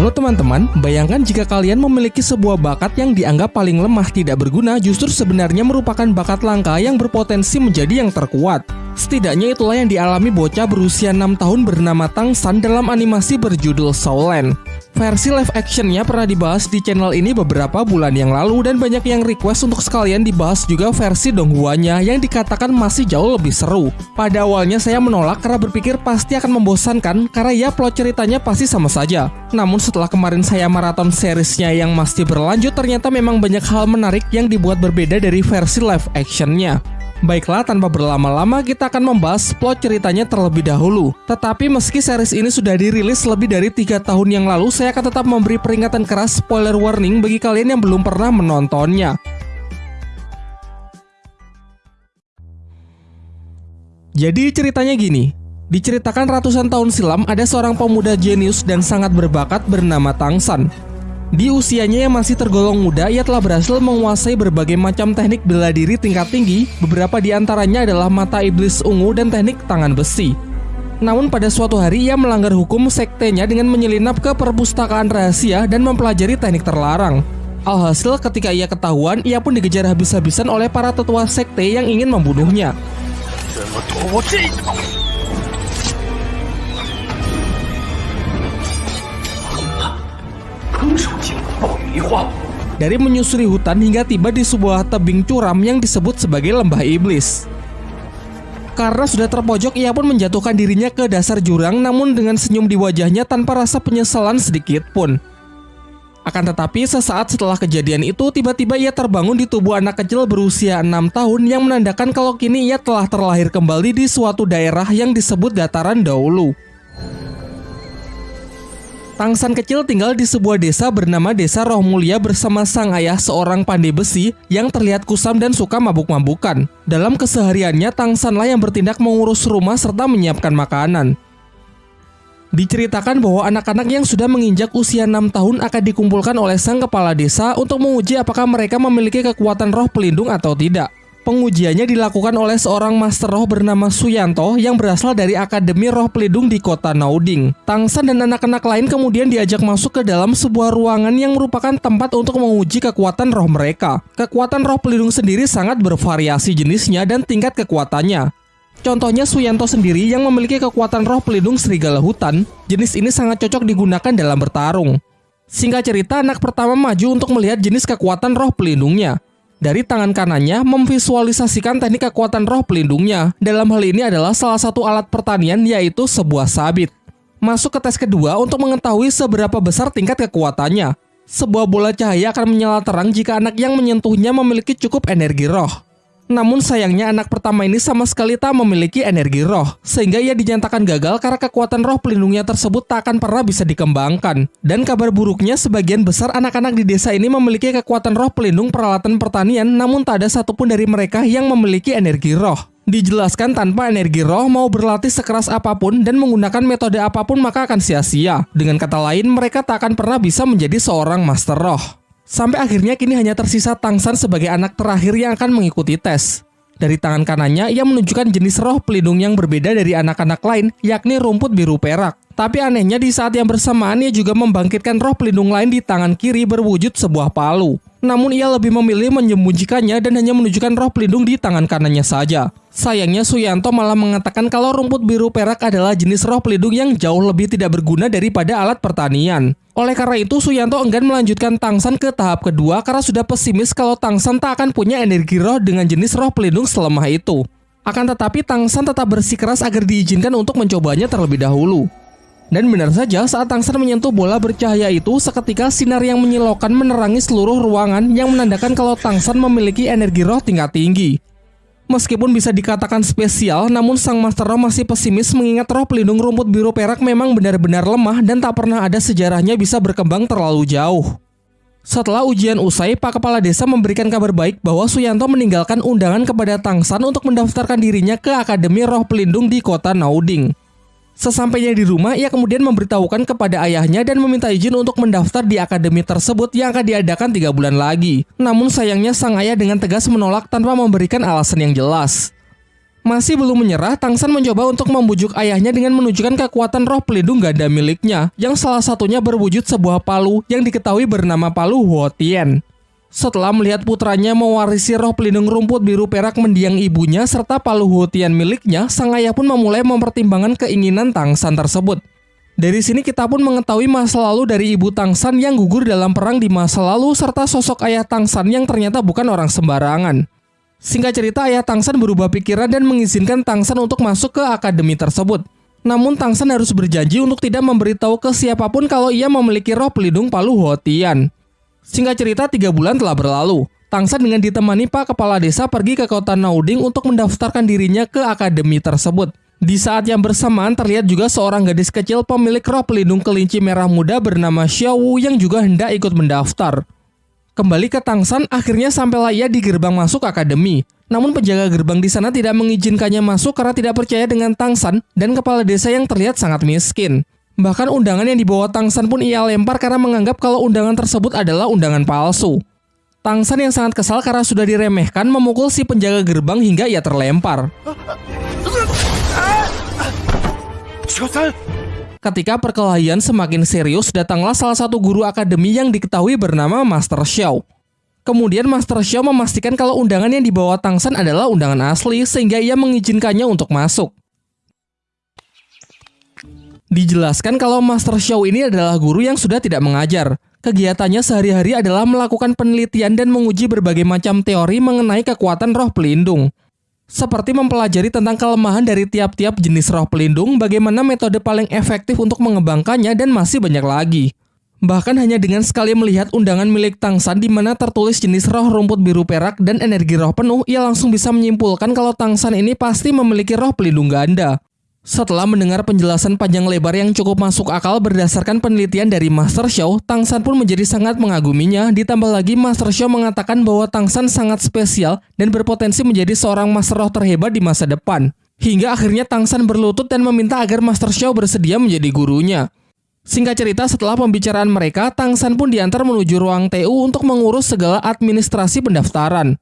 Halo teman-teman, bayangkan jika kalian memiliki sebuah bakat yang dianggap paling lemah tidak berguna justru sebenarnya merupakan bakat langka yang berpotensi menjadi yang terkuat. Setidaknya itulah yang dialami bocah berusia 6 tahun bernama Tang San dalam animasi berjudul Soulland. Versi live actionnya pernah dibahas di channel ini beberapa bulan yang lalu dan banyak yang request untuk sekalian dibahas juga versi donghuanya yang dikatakan masih jauh lebih seru. Pada awalnya saya menolak karena berpikir pasti akan membosankan karena ya plot ceritanya pasti sama saja. Namun setelah kemarin saya maraton seriesnya yang masih berlanjut ternyata memang banyak hal menarik yang dibuat berbeda dari versi live actionnya. Baiklah, tanpa berlama-lama kita akan membahas plot ceritanya terlebih dahulu. Tetapi meski series ini sudah dirilis lebih dari tiga tahun yang lalu, saya akan tetap memberi peringatan keras spoiler warning bagi kalian yang belum pernah menontonnya. Jadi ceritanya gini, diceritakan ratusan tahun silam ada seorang pemuda jenius dan sangat berbakat bernama Tangsan. Di usianya yang masih tergolong muda, ia telah berhasil menguasai berbagai macam teknik bela diri tingkat tinggi, beberapa di antaranya adalah mata iblis ungu dan teknik tangan besi. Namun pada suatu hari ia melanggar hukum sektenya dengan menyelinap ke perpustakaan rahasia dan mempelajari teknik terlarang. Alhasil ketika ia ketahuan, ia pun dikejar habis-habisan oleh para tetua sekte yang ingin membunuhnya. Dari menyusuri hutan hingga tiba di sebuah tebing curam yang disebut sebagai lembah iblis. Karena sudah terpojok, ia pun menjatuhkan dirinya ke dasar jurang namun dengan senyum di wajahnya tanpa rasa penyesalan sedikit pun. Akan tetapi sesaat setelah kejadian itu tiba-tiba ia terbangun di tubuh anak kecil berusia 6 tahun yang menandakan kalau kini ia telah terlahir kembali di suatu daerah yang disebut dataran dahulu. Tangsan kecil tinggal di sebuah desa bernama Desa Roh Mulia bersama sang ayah seorang pandai besi yang terlihat kusam dan suka mabuk-mabukan. Dalam kesehariannya, Tangsanlah yang bertindak mengurus rumah serta menyiapkan makanan. Diceritakan bahwa anak-anak yang sudah menginjak usia 6 tahun akan dikumpulkan oleh sang kepala desa untuk menguji apakah mereka memiliki kekuatan roh pelindung atau tidak. Pengujiannya dilakukan oleh seorang master roh bernama Suyanto yang berasal dari Akademi Roh Pelindung di kota Nauding. Tangsan dan anak-anak lain kemudian diajak masuk ke dalam sebuah ruangan yang merupakan tempat untuk menguji kekuatan roh mereka. Kekuatan roh pelindung sendiri sangat bervariasi jenisnya dan tingkat kekuatannya. Contohnya Suyanto sendiri yang memiliki kekuatan roh pelindung serigala hutan, jenis ini sangat cocok digunakan dalam bertarung. Singkat cerita, anak pertama maju untuk melihat jenis kekuatan roh pelindungnya. Dari tangan kanannya memvisualisasikan teknik kekuatan roh pelindungnya. Dalam hal ini adalah salah satu alat pertanian yaitu sebuah sabit. Masuk ke tes kedua untuk mengetahui seberapa besar tingkat kekuatannya. Sebuah bola cahaya akan menyala terang jika anak yang menyentuhnya memiliki cukup energi roh. Namun sayangnya anak pertama ini sama sekali tak memiliki energi roh, sehingga ia dinyatakan gagal karena kekuatan roh pelindungnya tersebut tak akan pernah bisa dikembangkan. Dan kabar buruknya sebagian besar anak-anak di desa ini memiliki kekuatan roh pelindung peralatan pertanian, namun tak ada satupun dari mereka yang memiliki energi roh. Dijelaskan tanpa energi roh mau berlatih sekeras apa pun dan menggunakan metode apa pun maka akan sia-sia. Dengan kata lain, mereka tak akan pernah bisa menjadi seorang master roh. Sampai akhirnya kini hanya tersisa Tangsan sebagai anak terakhir yang akan mengikuti tes. Dari tangan kanannya, ia menunjukkan jenis roh pelindung yang berbeda dari anak-anak lain, yakni rumput biru perak. Tapi anehnya di saat yang bersamaan ia juga membangkitkan roh pelindung lain di tangan kiri berwujud sebuah palu. Namun ia lebih memilih menyembunyikannya dan hanya menunjukkan roh pelindung di tangan kanannya saja. Sayangnya Suyanto malah mengatakan kalau rumput biru perak adalah jenis roh pelindung yang jauh lebih tidak berguna daripada alat pertanian. Oleh karena itu, Suyanto enggan melanjutkan Tangsan ke tahap kedua karena sudah pesimis kalau Tangsan tak akan punya energi roh dengan jenis roh pelindung selemah itu. Akan tetapi Tangsan tetap bersikeras agar diizinkan untuk mencobanya terlebih dahulu. Dan benar saja saat Tangsan menyentuh bola bercahaya itu, seketika sinar yang menyilaukan menerangi seluruh ruangan yang menandakan kalau Tangsan memiliki energi roh tingkat tinggi. Meskipun bisa dikatakan spesial, namun sang Master Roh masih pesimis mengingat roh pelindung rumput biru perak memang benar-benar lemah dan tak pernah ada sejarahnya bisa berkembang terlalu jauh. Setelah ujian usai, Pak Kepala Desa memberikan kabar baik bahwa Suyanto meninggalkan undangan kepada Tangsan untuk mendaftarkan dirinya ke Akademi Roh Pelindung di kota Nauding. Sesampainya di rumah, ia kemudian memberitahukan kepada ayahnya dan meminta izin untuk mendaftar di akademi tersebut yang akan diadakan tiga bulan lagi. Namun sayangnya sang ayah dengan tegas menolak tanpa memberikan alasan yang jelas. Masih belum menyerah, Tangsan mencoba untuk membujuk ayahnya dengan menunjukkan kekuatan roh pelindung ganda miliknya, yang salah satunya berwujud sebuah palu yang diketahui bernama palu Huotien. Setelah melihat putranya mewarisi roh pelindung rumput biru perak mendiang ibunya serta palu Huotien miliknya, sang ayah pun memulai mempertimbangkan keinginan Tangsan tersebut. Dari sini kita pun mengetahui masa lalu dari ibu Tangsan yang gugur dalam perang di masa lalu serta sosok ayah Tangsan yang ternyata bukan orang sembarangan. Singkat cerita, ayah Tangsan berubah pikiran dan mengizinkan Tangsan untuk masuk ke akademi tersebut. Namun Tangsan harus berjanji untuk tidak memberitahu ke siapa pun kalau ia memiliki roh pelindung Palu Hotian. Singkat cerita, tiga bulan telah berlalu. Tangsan dengan ditemani Pak Kepala Desa pergi ke kota Nauding untuk mendaftarkan dirinya ke akademi tersebut. Di saat yang bersamaan terlihat juga seorang gadis kecil pemilik roh pelindung kelinci merah muda bernama Xiaowu yang juga hendak ikut mendaftar. Kembali ke Tangsan, akhirnya sampailah ia di gerbang masuk akademi. Namun penjaga gerbang di sana tidak mengizinkannya masuk karena tidak percaya dengan Tangsan dan kepala desa yang terlihat sangat miskin. Bahkan undangan yang dibawa Tangsan pun ia lempar karena menganggap kalau undangan tersebut adalah undangan palsu. Tangsan yang sangat kesal karena sudah diremehkan memukul si penjaga gerbang hingga ia terlempar. Ketika perkelahian semakin serius, datanglah salah satu guru akademi yang diketahui bernama Master Xiao. Kemudian Master Xiao memastikan kalau undangan yang dibawa Tangsan adalah undangan asli sehingga ia mengizinkannya untuk masuk. Dijelaskan kalau Master Xiao ini adalah guru yang sudah tidak mengajar. Kegiatannya sehari-hari adalah melakukan penelitian dan menguji berbagai macam teori mengenai kekuatan roh pelindung seperti mempelajari tentang kelemahan dari tiap-tiap jenis roh pelindung, bagaimana metode paling efektif untuk mengembangkannya, dan masih banyak lagi. Bahkan hanya dengan sekali melihat undangan milik Tangsan di mana tertulis jenis roh rumput biru perak dan energi roh penuh, ia langsung bisa menyimpulkan kalau Tangsan ini pasti memiliki roh pelindung ganda. Setelah mendengar penjelasan panjang lebar yang cukup masuk akal berdasarkan penelitian dari Master Show, Tangsan pun menjadi sangat mengaguminya. Ditambah lagi Master Show mengatakan bahwa Tangsan sangat spesial dan berpotensi menjadi seorang Master Roh terhebat di masa depan. Hingga akhirnya Tangsan berlutut dan meminta agar Master Show bersedia menjadi gurunya. Singkat cerita, setelah pembicaraan mereka, Tangsan pun diantar menuju ruang TU untuk mengurus segala administrasi pendaftaran.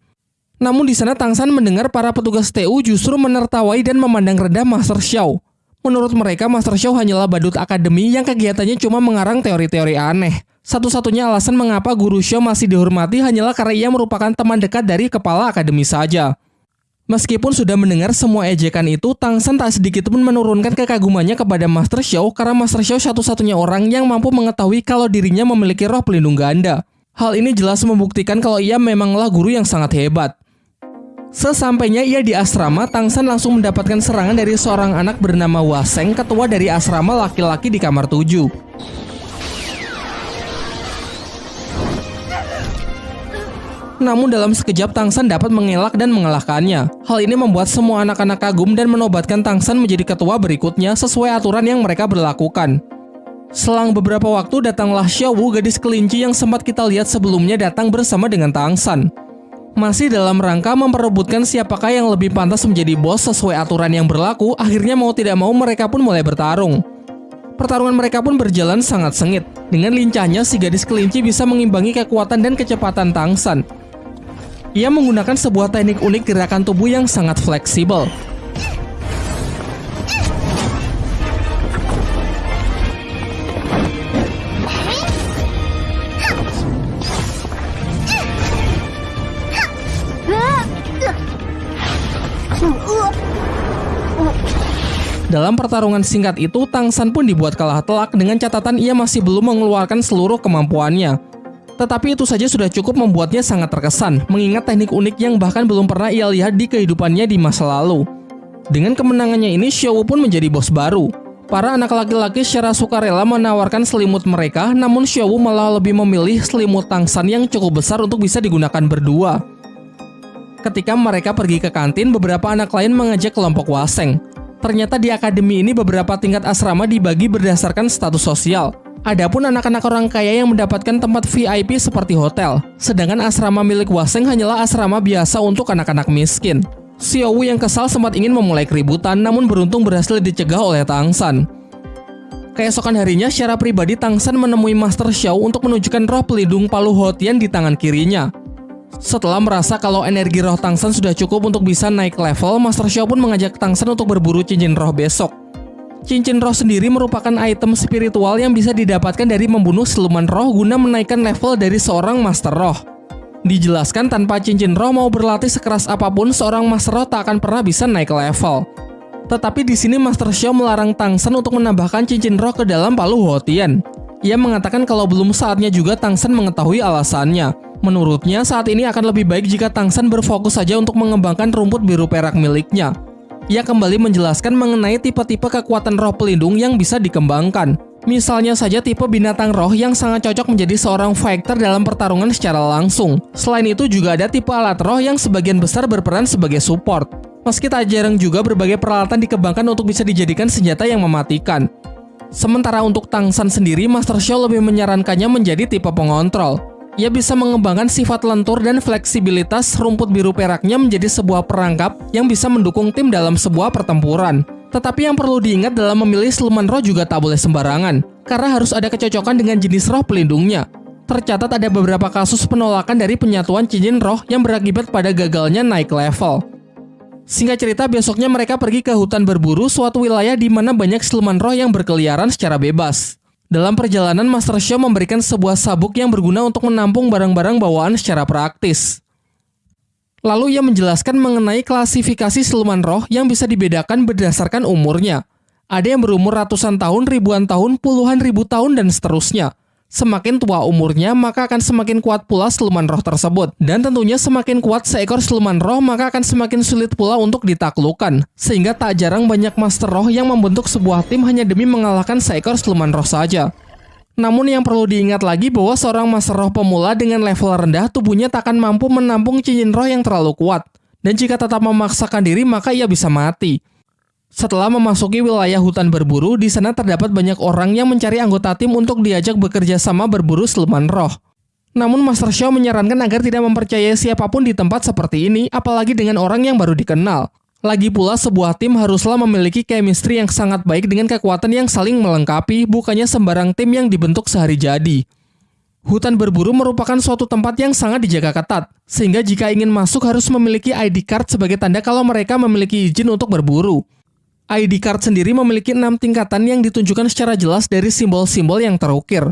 Namun di sana Tangsan mendengar para petugas TU justru menertawai dan memandang rendah Master Xiao. Menurut mereka, Master Xiao hanyalah badut akademi yang kegiatannya cuma mengarang teori-teori aneh. Satu-satunya alasan mengapa Guru Xiao masih dihormati hanyalah karena ia merupakan teman dekat dari kepala akademi saja. Meskipun sudah mendengar semua ejekan itu, Tangsan tak sedikit pun menurunkan kekagumannya kepada Master Xiao karena Master Xiao satu-satunya orang yang mampu mengetahui kalau dirinya memiliki roh pelindung ganda. Hal ini jelas membuktikan kalau ia memanglah guru yang sangat hebat. Sesampainya ia di asrama, Tangsan langsung mendapatkan serangan dari seorang anak bernama Waseng, ketua dari asrama laki-laki di kamar 7. Namun dalam sekejap Tangsan dapat mengelak dan mengalahkannya. Hal ini membuat semua anak-anak kagum dan menobatkan Tangsan menjadi ketua berikutnya sesuai aturan yang mereka berlakukan. Selang beberapa waktu datanglah Xiaowu gadis kelinci yang sempat kita lihat sebelumnya datang bersama dengan Tangsan masih dalam rangka memperebutkan siapakah yang lebih pantas menjadi bos sesuai aturan yang berlaku, akhirnya mau tidak mau mereka pun mulai bertarung. Pertarungan mereka pun berjalan sangat sengit. Dengan lincahnya, si gadis kelinci bisa mengimbangi kekuatan dan kecepatan Tangsan. Ia menggunakan sebuah teknik unik gerakan tubuh yang sangat fleksibel. Dalam pertarungan singkat itu, Tangsan pun dibuat kalah telak dengan catatan ia masih belum mengeluarkan seluruh kemampuannya. Tetapi itu saja sudah cukup membuatnya sangat terkesan, mengingat teknik unik yang bahkan belum pernah ia lihat di kehidupannya di masa lalu. Dengan kemenangannya ini, Xiao pun menjadi bos baru. Para anak laki-laki secara sukarela menawarkan selimut mereka, namun Xiao malah lebih memilih selimut Tangsan yang cukup besar untuk bisa digunakan berdua. Ketika mereka pergi ke kantin, beberapa anak lain mengajak kelompok Waseng. Ternyata di akademi ini beberapa tingkat asrama dibagi berdasarkan status sosial. Adapun anak-anak orang kaya yang mendapatkan tempat VIP seperti hotel, sedangkan asrama milik Waseng hanyalah asrama biasa untuk anak-anak miskin. Xiaowu yang kesal sempat ingin memulai keributan namun beruntung berhasil dicegah oleh Tangsan. Keesokan harinya secara pribadi Tangsan menemui Master Xiao untuk menunjukkan roh pelindung Palu Hotian di tangan kirinya. Setelah merasa kalau energi roh Tangsan sudah cukup untuk bisa naik level, Master Xiao pun mengajak Tangsan untuk berburu cincin roh besok. Cincin roh sendiri merupakan item spiritual yang bisa didapatkan dari membunuh siluman roh guna menaikkan level dari seorang Master Roh. Dijelaskan tanpa cincin roh mau berlatih sekeras apa pun, seorang Master Roh tak akan pernah bisa naik level. Tetapi di sini Master Xiao melarang Tangsan untuk menambahkan cincin roh ke dalam palu Huotian. Ia mengatakan kalau belum saatnya juga Tangsan mengetahui alasannya. Menurutnya, saat ini akan lebih baik jika Tangsan berfokus saja untuk mengembangkan rumput biru perak miliknya. Ia kembali menjelaskan mengenai tipe-tipe kekuatan roh pelindung yang bisa dikembangkan. Misalnya saja tipe binatang roh yang sangat cocok menjadi seorang fighter dalam pertarungan secara langsung. Selain itu juga ada tipe alat roh yang sebagian besar berperan sebagai support. Meski tak jarang juga berbagai peralatan dikembangkan untuk bisa dijadikan senjata yang mematikan. Sementara untuk Tangsan sendiri, Master Xiao lebih menyarankannya menjadi tipe pengontrol. Ia bisa mengembangkan sifat lentur dan fleksibilitas rumput biru peraknya menjadi sebuah perangkap yang bisa mendukung tim dalam sebuah pertempuran. Tetapi yang perlu diingat dalam memilih siluman roh juga tak boleh sembarangan, karena harus ada kecocokan dengan jenis roh pelindungnya. Tercatat ada beberapa kasus penolakan dari penyatuan cincin roh yang berakibat pada gagalnya naik level. Singkat cerita, besoknya mereka pergi ke hutan berburu, suatu wilayah di mana banyak siluman roh yang berkeliaran secara bebas. Dalam perjalanan, Master Xiao memberikan sebuah sabuk yang berguna untuk menampung barang-barang bawaan secara praktis. Lalu ia menjelaskan mengenai klasifikasi siluman roh yang bisa dibedakan berdasarkan umurnya. Ada yang berumur ratusan tahun, ribuan tahun, puluhan ribu tahun, dan seterusnya. Semakin tua umurnya, maka akan semakin kuat pula siluman roh tersebut. Dan tentunya semakin kuat seekor siluman roh, maka akan semakin sulit pula untuk ditaklukkan. Sehingga tak jarang banyak master roh yang membentuk sebuah tim hanya demi mengalahkan seekor siluman roh saja. Namun yang perlu diingat lagi bahwa seorang master roh pemula dengan level rendah, tubuhnya tak akan mampu menampung cincin roh yang terlalu kuat. Dan jika tetap memaksakan diri, maka ia bisa mati. Setelah memasuki wilayah hutan berburu, di sana terdapat banyak orang yang mencari anggota tim untuk diajak bekerja sama berburu siluman roh. Namun Master Xiao menyarankan agar tidak mempercayai siapa pun di tempat seperti ini, apalagi dengan orang yang baru dikenal. Lagi pula, sebuah tim haruslah memiliki chemistry yang sangat baik dengan kekuatan yang saling melengkapi, bukannya sembarang tim yang dibentuk sehari jadi. Hutan berburu merupakan suatu tempat yang sangat dijaga ketat, sehingga jika ingin masuk harus memiliki ID card sebagai tanda kalau mereka memiliki izin untuk berburu. ID card sendiri memiliki enam tingkatan yang ditunjukkan secara jelas dari simbol-simbol yang terukir.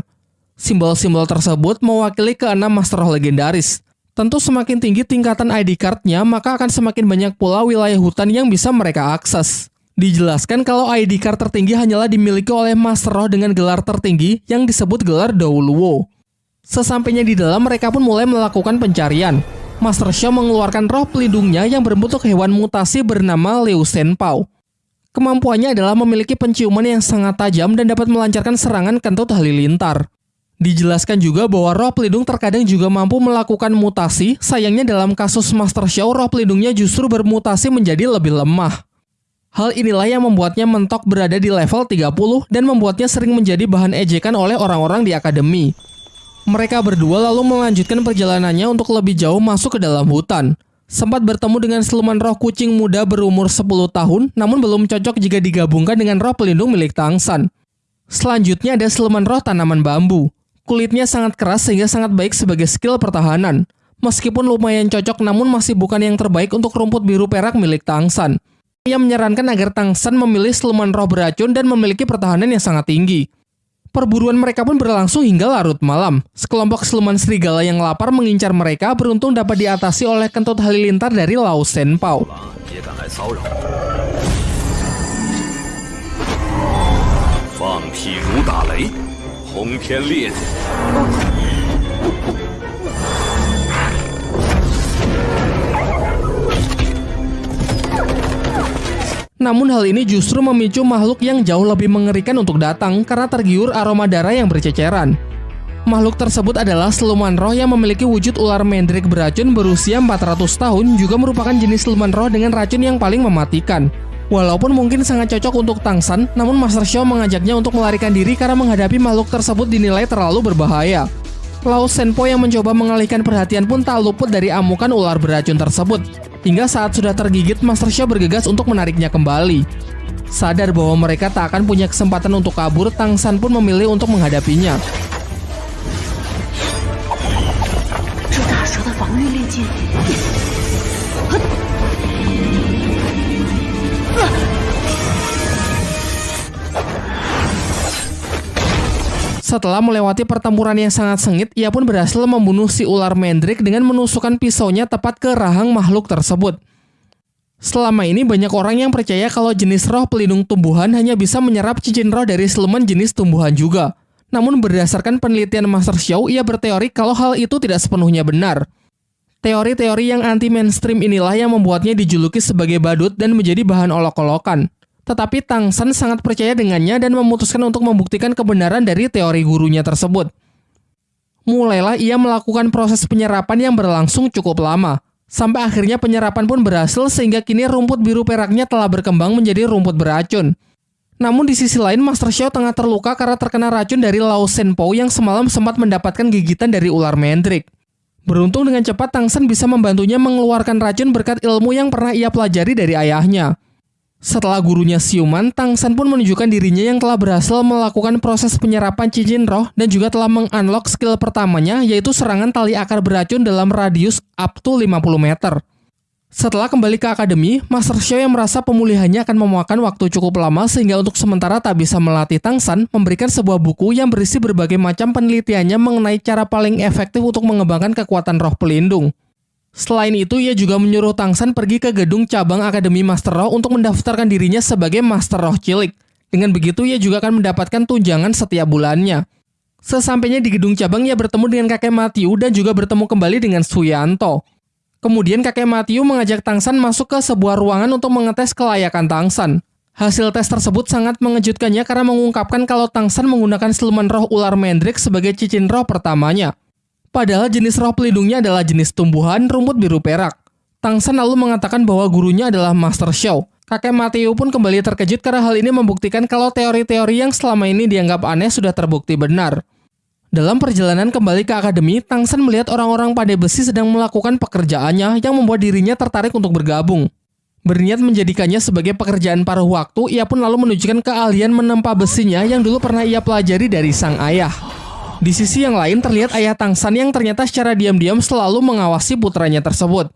Simbol-simbol tersebut mewakili keenam master roh legendaris. Tentu semakin tinggi tingkatan ID card-nya, maka akan semakin banyak pula wilayah hutan yang bisa mereka akses. Dijelaskan kalau ID card tertinggi hanyalah dimiliki oleh master roh dengan gelar tertinggi yang disebut gelar Douluo. Sesampainya di dalam, mereka pun mulai melakukan pencarian. Master Xiao mengeluarkan roh pelindungnya yang berbentuk hewan mutasi bernama Liu Senpao. Kemampuannya adalah memiliki penciuman yang sangat tajam dan dapat melancarkan serangan kentut halilintar. Dijelaskan juga bahwa roh pelindung terkadang juga mampu melakukan mutasi, sayangnya dalam kasus Master Xiao, roh pelindungnya justru bermutasi menjadi lebih lemah. Hal inilah yang membuatnya mentok berada di level 30 dan membuatnya sering menjadi bahan ejekan oleh orang-orang di akademi. Mereka berdua lalu melanjutkan perjalanannya untuk lebih jauh masuk ke dalam hutan sempat bertemu dengan siluman roh kucing muda berumur 10 tahun, namun belum cocok jika digabungkan dengan roh pelindung milik Tangsan. Selanjutnya ada siluman roh tanaman bambu. Kulitnya sangat keras sehingga sangat baik sebagai skill pertahanan. Meskipun lumayan cocok namun masih bukan yang terbaik untuk rumput biru perak milik Tangsan. Ia menyarankan agar Tangsan memilih siluman roh beracun dan memiliki pertahanan yang sangat tinggi. Perburuan mereka pun berlangsung hingga larut malam. Sekelompok siluman serigala yang lapar mengincar mereka beruntung dapat diatasi oleh kentut halilintar dari Lao Senpao. Namun hal ini justru memicu makhluk yang jauh lebih mengerikan untuk datang karena tergiur aroma darah yang berceceran. Makhluk tersebut adalah siluman roh yang memiliki wujud ular mendrik beracun berusia 400 tahun juga merupakan jenis siluman roh dengan racun yang paling mematikan. Walaupun mungkin sangat cocok untuk Tangsan, namun Master Xiao mengajaknya untuk melarikan diri karena menghadapi makhluk tersebut dinilai terlalu berbahaya. Lao Senpo yang mencoba mengalihkan perhatian pun tak luput dari amukan ular beracun tersebut. Hingga saat sudah tergigit, Master Xia bergegas untuk menariknya kembali. Sadar bahwa mereka tak akan punya kesempatan untuk kabur, Tang San pun memilih untuk menghadapinya. Setelah melewati pertempuran yang sangat sengit, ia pun berhasil membunuh si ular Mendrik dengan menusukkan pisaunya tepat ke rahang makhluk tersebut. Selama ini banyak orang yang percaya kalau jenis roh pelindung tumbuhan hanya bisa menyerap cincin roh dari siluman jenis tumbuhan juga. Namun berdasarkan penelitian Master Xiao, ia berteori kalau hal itu tidak sepenuhnya benar. Teori-teori yang anti-mainstream inilah yang membuatnya dijuluki sebagai badut dan menjadi bahan olok-olokan. Tetapi Tang San sangat percaya dengannya dan memutuskan untuk membuktikan kebenaran dari teori gurunya tersebut. Mulailah ia melakukan proses penyerapan yang berlangsung cukup lama. Sampai akhirnya penyerapan pun berhasil sehingga kini rumput biru peraknya telah berkembang menjadi rumput beracun. Namun di sisi lain Master Xiao tengah terluka karena terkena racun dari Lao Shenpo yang semalam sempat mendapatkan gigitan dari ular Mendrik. Beruntung dengan cepat Tang San bisa membantunya mengeluarkan racun berkat ilmu yang pernah ia pelajari dari ayahnya. Setelah gurunya siuman, Tang San pun menunjukkan dirinya yang telah berhasil melakukan proses penyerapan cincin roh dan juga telah mengunlock skill pertamanya yaitu serangan tali akar beracun dalam radius up to 50 meter. Setelah kembali ke akademi, Master Xiao yang merasa pemulihannya akan memakan waktu cukup lama sehingga untuk sementara tak bisa melatih Tang San memberikan sebuah buku yang berisi berbagai macam penelitiannya mengenai cara paling efektif untuk mengembangkan kekuatan roh pelindung. Selain itu, ia juga menyuruh Tang San pergi ke gedung cabang Akademi Master Roh untuk mendaftarkan dirinya sebagai Master Roh Cilik. Dengan begitu, ia juga akan mendapatkan tunjangan setiap bulannya. Sesampainya di gedung cabang, ia bertemu dengan kakek Matthew dan juga bertemu kembali dengan Suyanto. Kemudian kakek Matthew mengajak Tang San masuk ke sebuah ruangan untuk mengetes kelayakan Tang San. Hasil tes tersebut sangat mengejutkannya karena mengungkapkan kalau Tang San menggunakan siluman roh ular Mendrik sebagai cicin roh pertamanya. Padahal jenis roh pelindungnya adalah jenis tumbuhan rumput biru perak. Tang San lalu mengatakan bahwa gurunya adalah Master Xiao. Kakek Mateo pun kembali terkejut karena hal ini membuktikan kalau teori-teori yang selama ini dianggap aneh sudah terbukti benar. Dalam perjalanan kembali ke akademi, Tang San melihat orang-orang pandai besi sedang melakukan pekerjaannya yang membuat dirinya tertarik untuk bergabung. Berniat menjadikannya sebagai pekerjaan paruh waktu, ia pun lalu menunjukkan keahlian menempa besinya yang dulu pernah ia pelajari dari sang ayah. Di sisi yang lain terlihat ayah Tang San yang ternyata secara diam-diam selalu mengawasi putranya tersebut.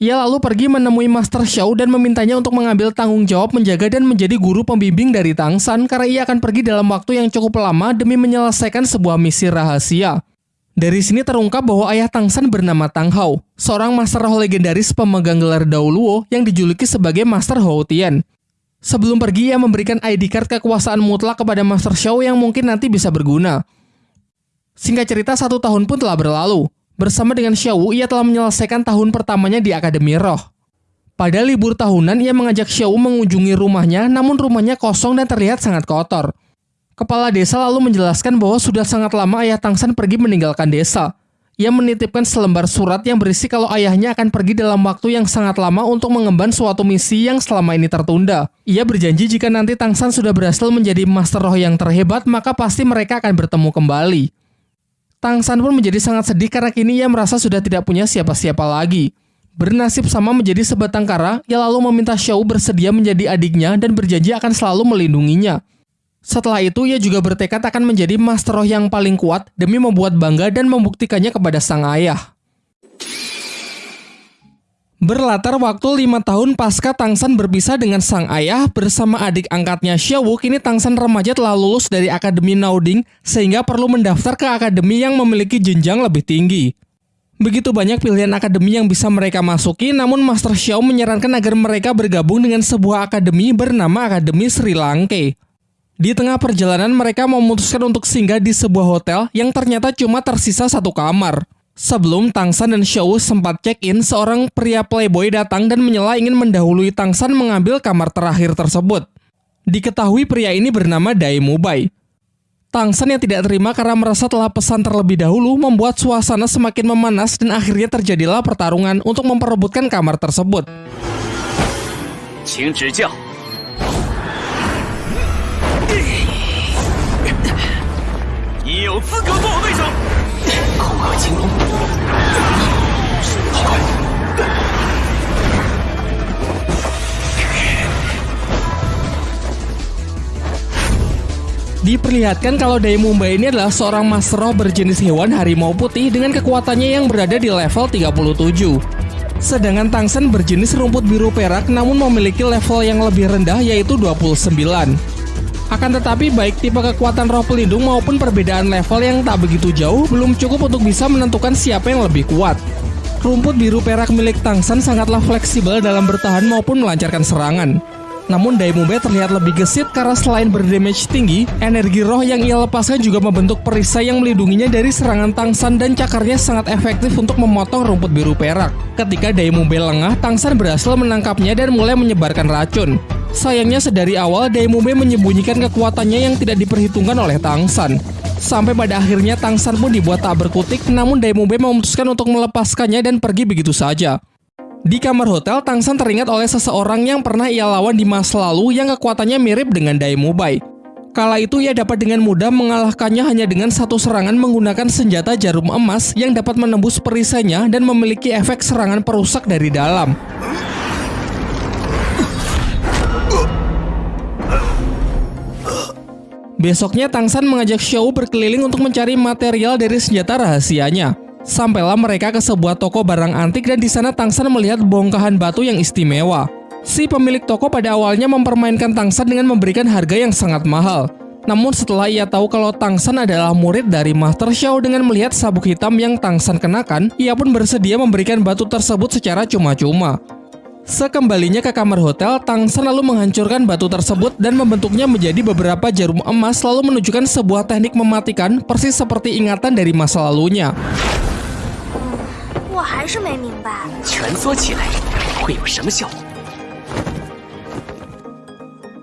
Ia lalu pergi menemui Master Xiao dan memintanya untuk mengambil tanggung jawab menjaga dan menjadi guru pembimbing dari Tang San karena ia akan pergi dalam waktu yang cukup lama demi menyelesaikan sebuah misi rahasia. Dari sini terungkap bahwa ayah Tang San bernama Tang Hao, seorang master roh legendaris pemegang gelar Daoluo yang dijuluki sebagai Master Hou Tian. Sebelum pergi, ia memberikan ID card kekuasaan mutlak kepada Master Xiao yang mungkin nanti bisa berguna. Singkat cerita, satu tahun pun telah berlalu. Bersama dengan Xiao, ia telah menyelesaikan tahun pertamanya di Akademi Roh. Pada libur tahunan, ia mengajak Xiao mengunjungi rumahnya, namun rumahnya kosong dan terlihat sangat kotor. Kepala desa lalu menjelaskan bahwa sudah sangat lama ayah Tang San pergi meninggalkan desa. Ia menitipkan selembar surat yang berisi kalau ayahnya akan pergi dalam waktu yang sangat lama untuk mengemban suatu misi yang selama ini tertunda. Ia berjanji jika nanti Tang San sudah berhasil menjadi master roh yang terhebat, maka pasti mereka akan bertemu kembali. Tang San pun menjadi sangat sedih karena kini ia merasa sudah tidak punya siapa-siapa lagi. Bernasib sama menjadi sebatang kara, ia lalu meminta Xiao bersedia menjadi adiknya dan berjanji akan selalu melindunginya. Setelah itu, ia juga bertekad akan menjadi master roh yang paling kuat demi membuat bangga dan membuktikannya kepada sang ayah. Berlatar waktu lima tahun pasca Tangsan berpisah dengan sang ayah bersama adik angkatnya Xiaowu, kini Tangsan remaja telah lulus dari Akademi Nauding sehingga perlu mendaftar ke akademi yang memiliki jenjang lebih tinggi. Begitu banyak pilihan akademi yang bisa mereka masuki, namun Master Xiao menyarankan agar mereka bergabung dengan sebuah akademi bernama Akademi Sri Lanka. Di tengah perjalanan mereka memutuskan untuk singgah di sebuah hotel yang ternyata cuma tersisa satu kamar. Sebelum Tangsan dan Xiao sempat check-in, seorang pria playboy datang dan menyela ingin mendahului Tangsan mengambil kamar terakhir tersebut. Diketahui pria ini bernama Dai Mubai. Tangsan yang tidak terima karena merasa telah pesan terlebih dahulu membuat suasana semakin memanas dan akhirnya terjadilah pertarungan untuk memperebutkan kamar tersebut 教。你有资格做我对手。后恶青龙，好快！ 《 Diperlihatkan kalau Daimumba ini adalah seorang master roh berjenis hewan harimau putih dengan kekuatannya yang berada di level 37. Sedangkan Tangsen berjenis rumput biru perak namun memiliki level yang lebih rendah yaitu 29. Akan tetapi baik tipe kekuatan roh pelindung maupun perbedaan level yang tak begitu jauh belum cukup untuk bisa menentukan siapa yang lebih kuat. Rumput biru perak milik Tangsen sangatlah fleksibel dalam bertahan maupun melancarkan serangan. Namun Daimube terlihat lebih gesit karena selain berdamage tinggi, energi roh yang ia lepaskan juga membentuk perisai yang melindunginya dari serangan Tangsan dan cakarnya sangat efektif untuk memotong rumput biru perak. Ketika Daimube lengah, Tangsan berhasil menangkapnya dan mulai menyebarkan racun. Sayangnya sedari awal Daimube menyembunyikan kekuatannya yang tidak diperhitungkan oleh Tangsan. Sampai pada akhirnya Tangsan pun dibuat tak berkutik, namun Daimube memutuskan untuk melepaskannya dan pergi begitu saja. Di kamar hotel, Tangsan teringat oleh seseorang yang pernah ia lawan di masa lalu yang kekuatannya mirip dengan Daemubai. Kala itu ia dapat dengan mudah mengalahkannya hanya dengan satu serangan menggunakan senjata jarum emas yang dapat menembus perisainya dan memiliki efek serangan perusak dari dalam. Besoknya Tangsan mengajak Xiao berkeliling untuk mencari material dari senjata rahasianya. Sampailah mereka ke sebuah toko barang antik dan di sana Tangsan melihat bongkahan batu yang istimewa. Si pemilik toko pada awalnya mempermainkan Tangsan dengan memberikan harga yang sangat mahal. Namun setelah ia tahu kalau Tangsan adalah murid dari Master Xiao dengan melihat sabuk hitam yang Tangsan kenakan, ia pun bersedia memberikan batu tersebut secara cuma-cuma. Sekembalinya ke kamar hotel, Tang San lalu menghancurkan batu tersebut dan membentuknya menjadi beberapa jarum emas lalu menunjukkan sebuah teknik mematikan persis seperti ingatan dari masa lalunya.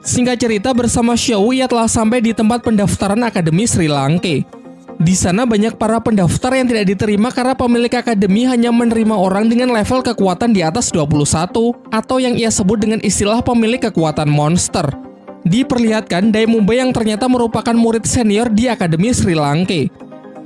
Singkat cerita bersama Xiao Wei telah sampai di tempat pendaftaran Akademi Sri Lanka. Di sana banyak para pendaftar yang tidak diterima karena pemilik akademi hanya menerima orang dengan level kekuatan di atas 21 atau yang ia sebut dengan istilah pemilik kekuatan monster. Diperlihatkan Daimumbe yang ternyata merupakan murid senior di Akademi Sri Lanka.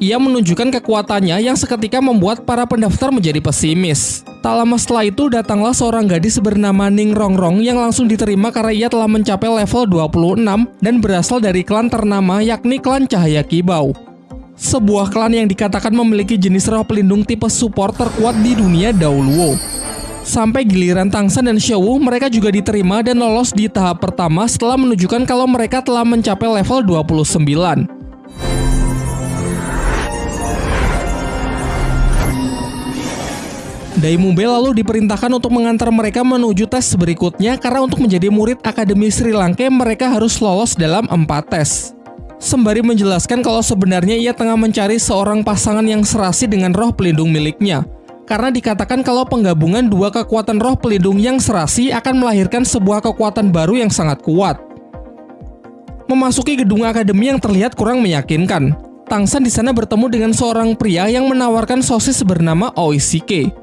Ia menunjukkan kekuatannya yang seketika membuat para pendaftar menjadi pesimis. Tak lama setelah itu datanglah seorang gadis bernama Ning Rongrong yang langsung diterima karena ia telah mencapai level 26 dan berasal dari klan ternama yakni klan Cahaya Kibau. Sebuah klan yang dikatakan memiliki jenis roh pelindung tipe support terkuat di dunia Dauluo. Sampai giliran Tangsan dan Xiaowu, mereka juga diterima dan lolos di tahap pertama setelah menunjukkan kalau mereka telah mencapai level 29. Daimube lalu diperintahkan untuk mengantar mereka menuju tes berikutnya karena untuk menjadi murid Akademi Sri Lanka mereka harus lolos dalam empat tes. Sembari menjelaskan kalau sebenarnya ia tengah mencari seorang pasangan yang serasi dengan roh pelindung miliknya. Karena dikatakan kalau penggabungan dua kekuatan roh pelindung yang serasi akan melahirkan sebuah kekuatan baru yang sangat kuat. Memasuki gedung akademi yang terlihat kurang meyakinkan. Tangsan di sana bertemu dengan seorang pria yang menawarkan sosis bernama Oishike.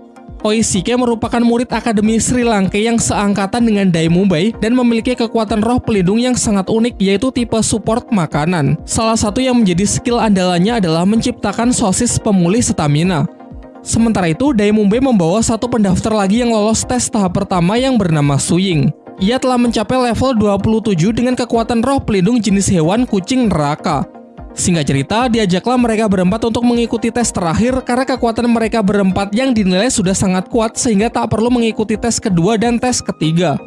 Oishike merupakan murid Akademi Sri Lanka yang seangkatan dengan Daimumbai dan memiliki kekuatan roh pelindung yang sangat unik yaitu tipe support makanan. Salah satu yang menjadi skill andalannya adalah menciptakan sosis pemulih stamina. Sementara itu, Daimumbai membawa satu pendaftar lagi yang lolos tes tahap pertama yang bernama Suying. Ia telah mencapai level 27 dengan kekuatan roh pelindung jenis hewan kucing neraka. Singkat cerita, diajaklah mereka berempat untuk mengikuti tes terakhir karena kekuatan mereka berempat yang dinilai sudah sangat kuat sehingga tak perlu mengikuti tes kedua dan tes ketiga.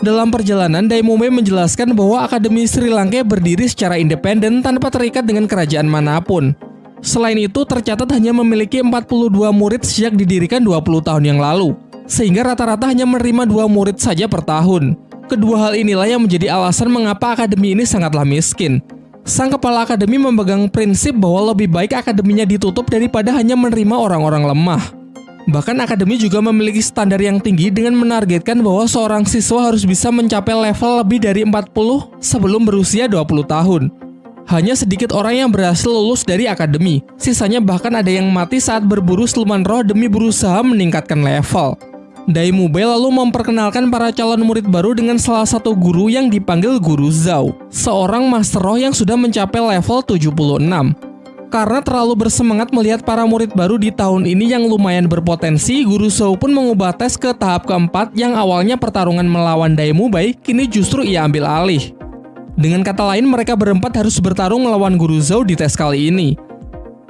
Dalam perjalanan, Daimome menjelaskan bahwa Akademi Sri Lanka berdiri secara independen tanpa terikat dengan kerajaan mana pun. Selain itu, tercatat hanya memiliki 42 murid sejak didirikan 20 tahun yang lalu, sehingga rata-rata hanya menerima dua murid saja per tahun. Kedua hal inilah yang menjadi alasan mengapa akademi ini sangatlah miskin. Sang kepala akademi memegang prinsip bahwa lebih baik akademinya ditutup daripada hanya menerima orang-orang lemah. Bahkan akademi juga memiliki standar yang tinggi dengan menargetkan bahwa seorang siswa harus bisa mencapai level lebih dari 40 sebelum berusia 20 tahun. Hanya sedikit orang yang berhasil lulus dari akademi, sisanya bahkan ada yang mati saat berburu siluman roh demi berusaha meningkatkan level. Daimube lalu memperkenalkan para calon murid baru dengan salah satu guru yang dipanggil Guru Zhao, seorang master roh yang sudah mencapai level 76. Karena terlalu bersemangat melihat para murid baru di tahun ini yang lumayan berpotensi, Guru Zhao pun mengubah tes ke tahap keempat yang awalnya pertarungan melawan Daimube, kini justru ia ambil alih. Dengan kata lain, mereka berempat harus bertarung melawan Guru Zhou di tes kali ini.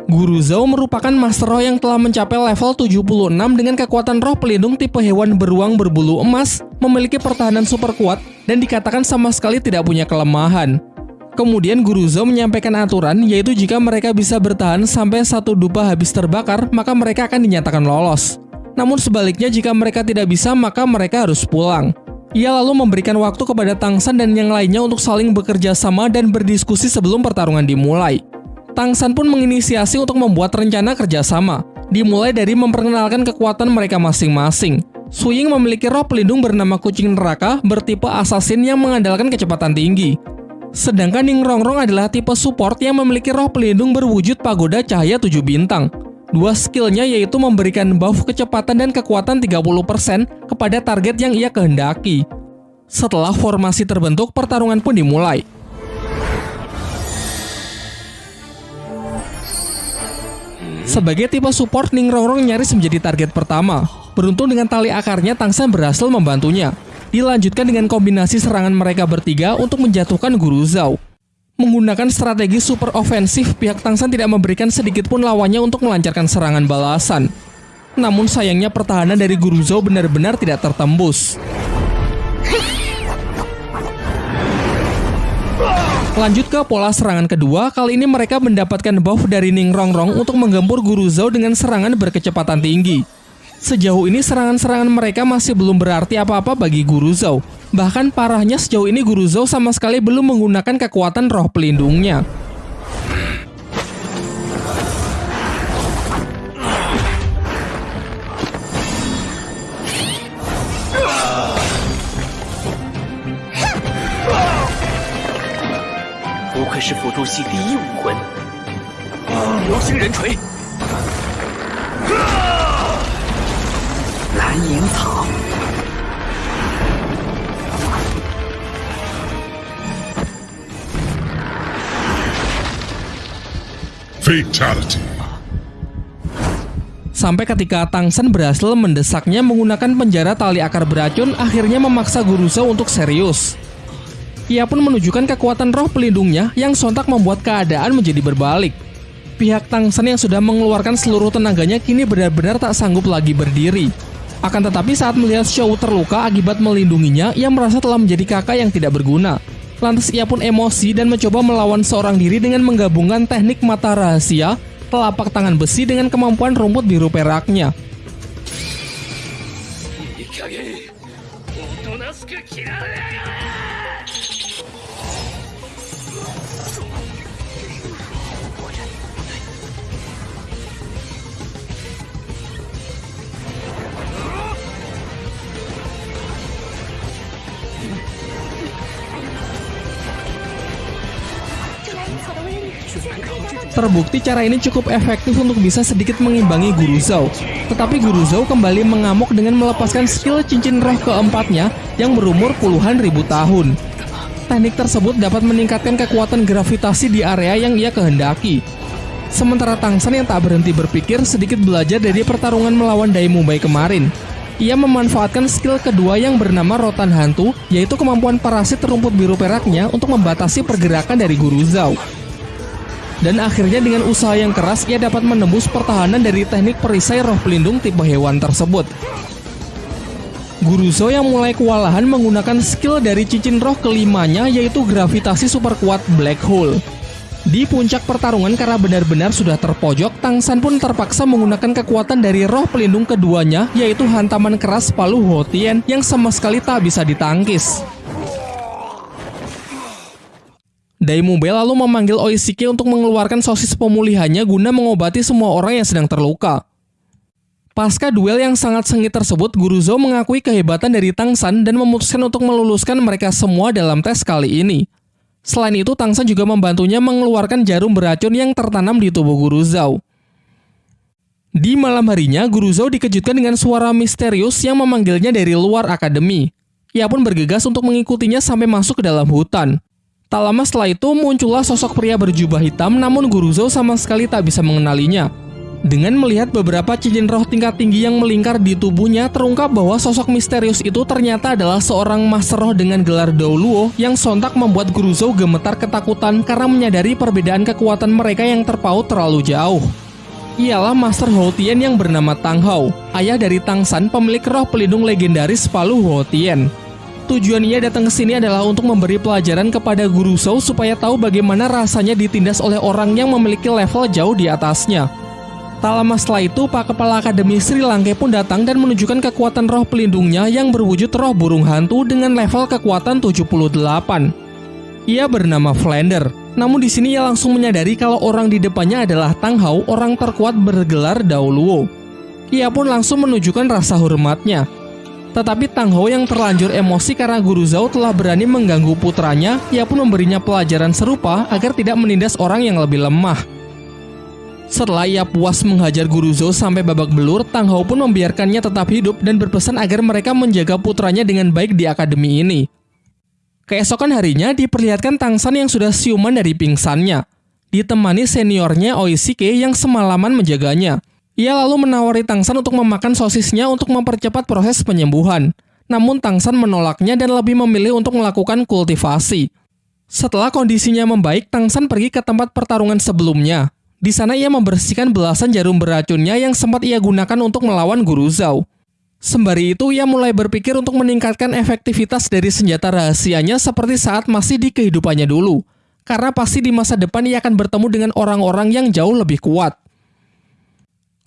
Guru Zhou merupakan Master Roh yang telah mencapai level 76 dengan kekuatan roh pelindung tipe hewan beruang berbulu emas, memiliki pertahanan super kuat, dan dikatakan sama sekali tidak punya kelemahan. Kemudian Guru Zhou menyampaikan aturan, yaitu jika mereka bisa bertahan sampai satu dupa habis terbakar, maka mereka akan dinyatakan lolos. Namun sebaliknya jika mereka tidak bisa, maka mereka harus pulang. Ia lalu memberikan waktu kepada Tangsan dan yang lainnya untuk saling bekerja sama dan berdiskusi sebelum pertarungan dimulai. Tangsan pun menginisiasi untuk membuat rencana kerjasama, dimulai dari memperkenalkan kekuatan mereka masing-masing. Suying memiliki roh pelindung bernama kucing neraka bertipe assassin yang mengandalkan kecepatan tinggi. Sedangkan Ning Rongrong adalah tipe support yang memiliki roh pelindung berwujud pagoda cahaya 7 bintang. Dua skillnya yaitu memberikan buff kecepatan dan kekuatan 30% kepada target yang ia kehendaki. Setelah formasi terbentuk, pertarungan pun dimulai. Sebagai tipe support, Ning Rongrong nyaris menjadi target pertama. Beruntung dengan tali akarnya, Tangsan berhasil membantunya. Dilanjutkan dengan kombinasi serangan mereka bertiga untuk menjatuhkan Guru Zhao. Menggunakan strategi super ofensif, pihak Tangsan tidak memberikan sedikit pun lawannya untuk melancarkan serangan balasan. Namun sayangnya pertahanan dari Guru Zhao benar-benar tidak tertembus. Lanjut ke pola serangan kedua, kali ini mereka mendapatkan buff dari Ning Rongrong untuk menggempur Guru Zhou dengan serangan berkecepatan tinggi. Sejauh ini serangan-serangan mereka masih belum berarti apa-apa bagi Guru Zhou. Bahkan parahnya sejauh ini Guru Zhou sama sekali belum menggunakan kekuatan roh pelindungnya. Fatality. Sampai ketika Tangsen berhasil mendesaknya menggunakan penjara tali akar beracun, akhirnya memaksa Guru Zhou untuk serius. Ia pun menunjukkan kekuatan roh pelindungnya yang sontak membuat keadaan menjadi berbalik. Pihak Tangsan yang sudah mengeluarkan seluruh tenaganya kini benar-benar tak sanggup lagi berdiri. Akan tetapi saat melihat Shou terluka akibat melindunginya, ia merasa telah menjadi kakak yang tidak berguna. Lantas ia pun emosi dan mencoba melawan seorang diri dengan menggabungkan teknik mata rahasia, telapak tangan besi dengan kemampuan rumput biru peraknya. Terbukti cara ini cukup efektif untuk bisa sedikit mengimbangi Guru Zhou. Tetapi Guru Zhou kembali mengamuk dengan melepaskan skill cincin roh keempatnya yang berumur puluhan ribu tahun. Teknik tersebut dapat meningkatkan kekuatan gravitasi di area yang ia kehendaki. Sementara Tangsan yang tak berhenti berpikir sedikit belajar dari pertarungan melawan Dai Mumbai kemarin. Ia memanfaatkan skill kedua yang bernama Rotan Hantu, yaitu kemampuan parasit rumput biru peraknya untuk membatasi pergerakan dari Guru Zhou. Dan akhirnya dengan usaha yang keras ia dapat menembus pertahanan dari teknik perisai roh pelindung tipe hewan tersebut. Guru Zhou yang mulai kewalahan menggunakan skill dari cincin roh kelimanya yaitu gravitasi super kuat Black Hole. Di puncak pertarungan karena benar-benar sudah terpojok, Tangsan pun terpaksa menggunakan kekuatan dari roh pelindung keduanya yaitu hantaman keras palu Hotien yang sama sekali tak bisa ditangkis. Daimube lalu memanggil Oishike untuk mengeluarkan sosis pemulihannya guna mengobati semua orang yang sedang terluka. Pasca duel yang sangat sengit tersebut, Guru Zhou mengakui kehebatan dari Tang San dan memutuskan untuk meluluskan mereka semua dalam tes kali ini. Selain itu, Tang San juga membantunya mengeluarkan jarum beracun yang tertanam di tubuh Guru Zhou. Di malam harinya, Guru Zhou dikejutkan dengan suara misterius yang memanggilnya dari luar akademi. Ia pun bergegas untuk mengikutinya sampai masuk ke dalam hutan. Tak lama setelah itu muncullah sosok pria berjubah hitam namun Guru Zhou sama sekali tak bisa mengenalinya. Dengan melihat beberapa cincin roh tingkat tinggi yang melingkar di tubuhnya, terungkap bahwa sosok misterius itu ternyata adalah seorang master roh dengan gelar Daoluo yang sontak membuat Guru Zhou gemetar ketakutan karena menyadari perbedaan kekuatan mereka yang terpaut terlalu jauh. Ialah Master Houtien yang bernama Tang Hao, ayah dari Tang San, pemilik roh pelindung legendaris Palu Houtien. Tujuan ia datang ke sini adalah untuk memberi pelajaran kepada Guru Zhou supaya tahu bagaimana rasanya ditindas oleh orang yang memiliki level jauh di atasnya. Tak lama setelah itu, Pak Kepala Akademi Sri Lanka pun datang dan menunjukkan kekuatan roh pelindungnya yang berwujud roh burung hantu dengan level kekuatan 78. Ia bernama Flander. Namun di sini ia langsung menyadari kalau orang di depannya adalah Tang Hao, orang terkuat bergelar Daoluo. Ia pun langsung menunjukkan rasa hormatnya. Tetapi Tang Hao yang terlanjur emosi karena Guru Zhao telah berani mengganggu putranya, ia pun memberinya pelajaran serupa agar tidak menindas orang yang lebih lemah. Setelah ia puas menghajar Guru Zhou sampai babak belur, Tang Hao pun membiarkannya tetap hidup dan berpesan agar mereka menjaga putranya dengan baik di akademi ini. Keesokan harinya diperlihatkan Tang San yang sudah siuman dari pingsannya, ditemani seniornya Oishike yang semalaman menjaganya. Ia lalu menawari Tang San untuk memakan sosisnya untuk mempercepat proses penyembuhan. Namun Tang San menolaknya dan lebih memilih untuk melakukan kultivasi. Setelah kondisinya membaik, Tang San pergi ke tempat pertarungan sebelumnya, di sana ia membersihkan belasan jarum beracunnya yang sempat ia gunakan untuk melawan Guru Zhao. Sembari itu, ia mulai berpikir untuk meningkatkan efektivitas dari senjata rahasianya seperti saat masih di kehidupannya dulu. Karena pasti di masa depan ia akan bertemu dengan orang-orang yang jauh lebih kuat.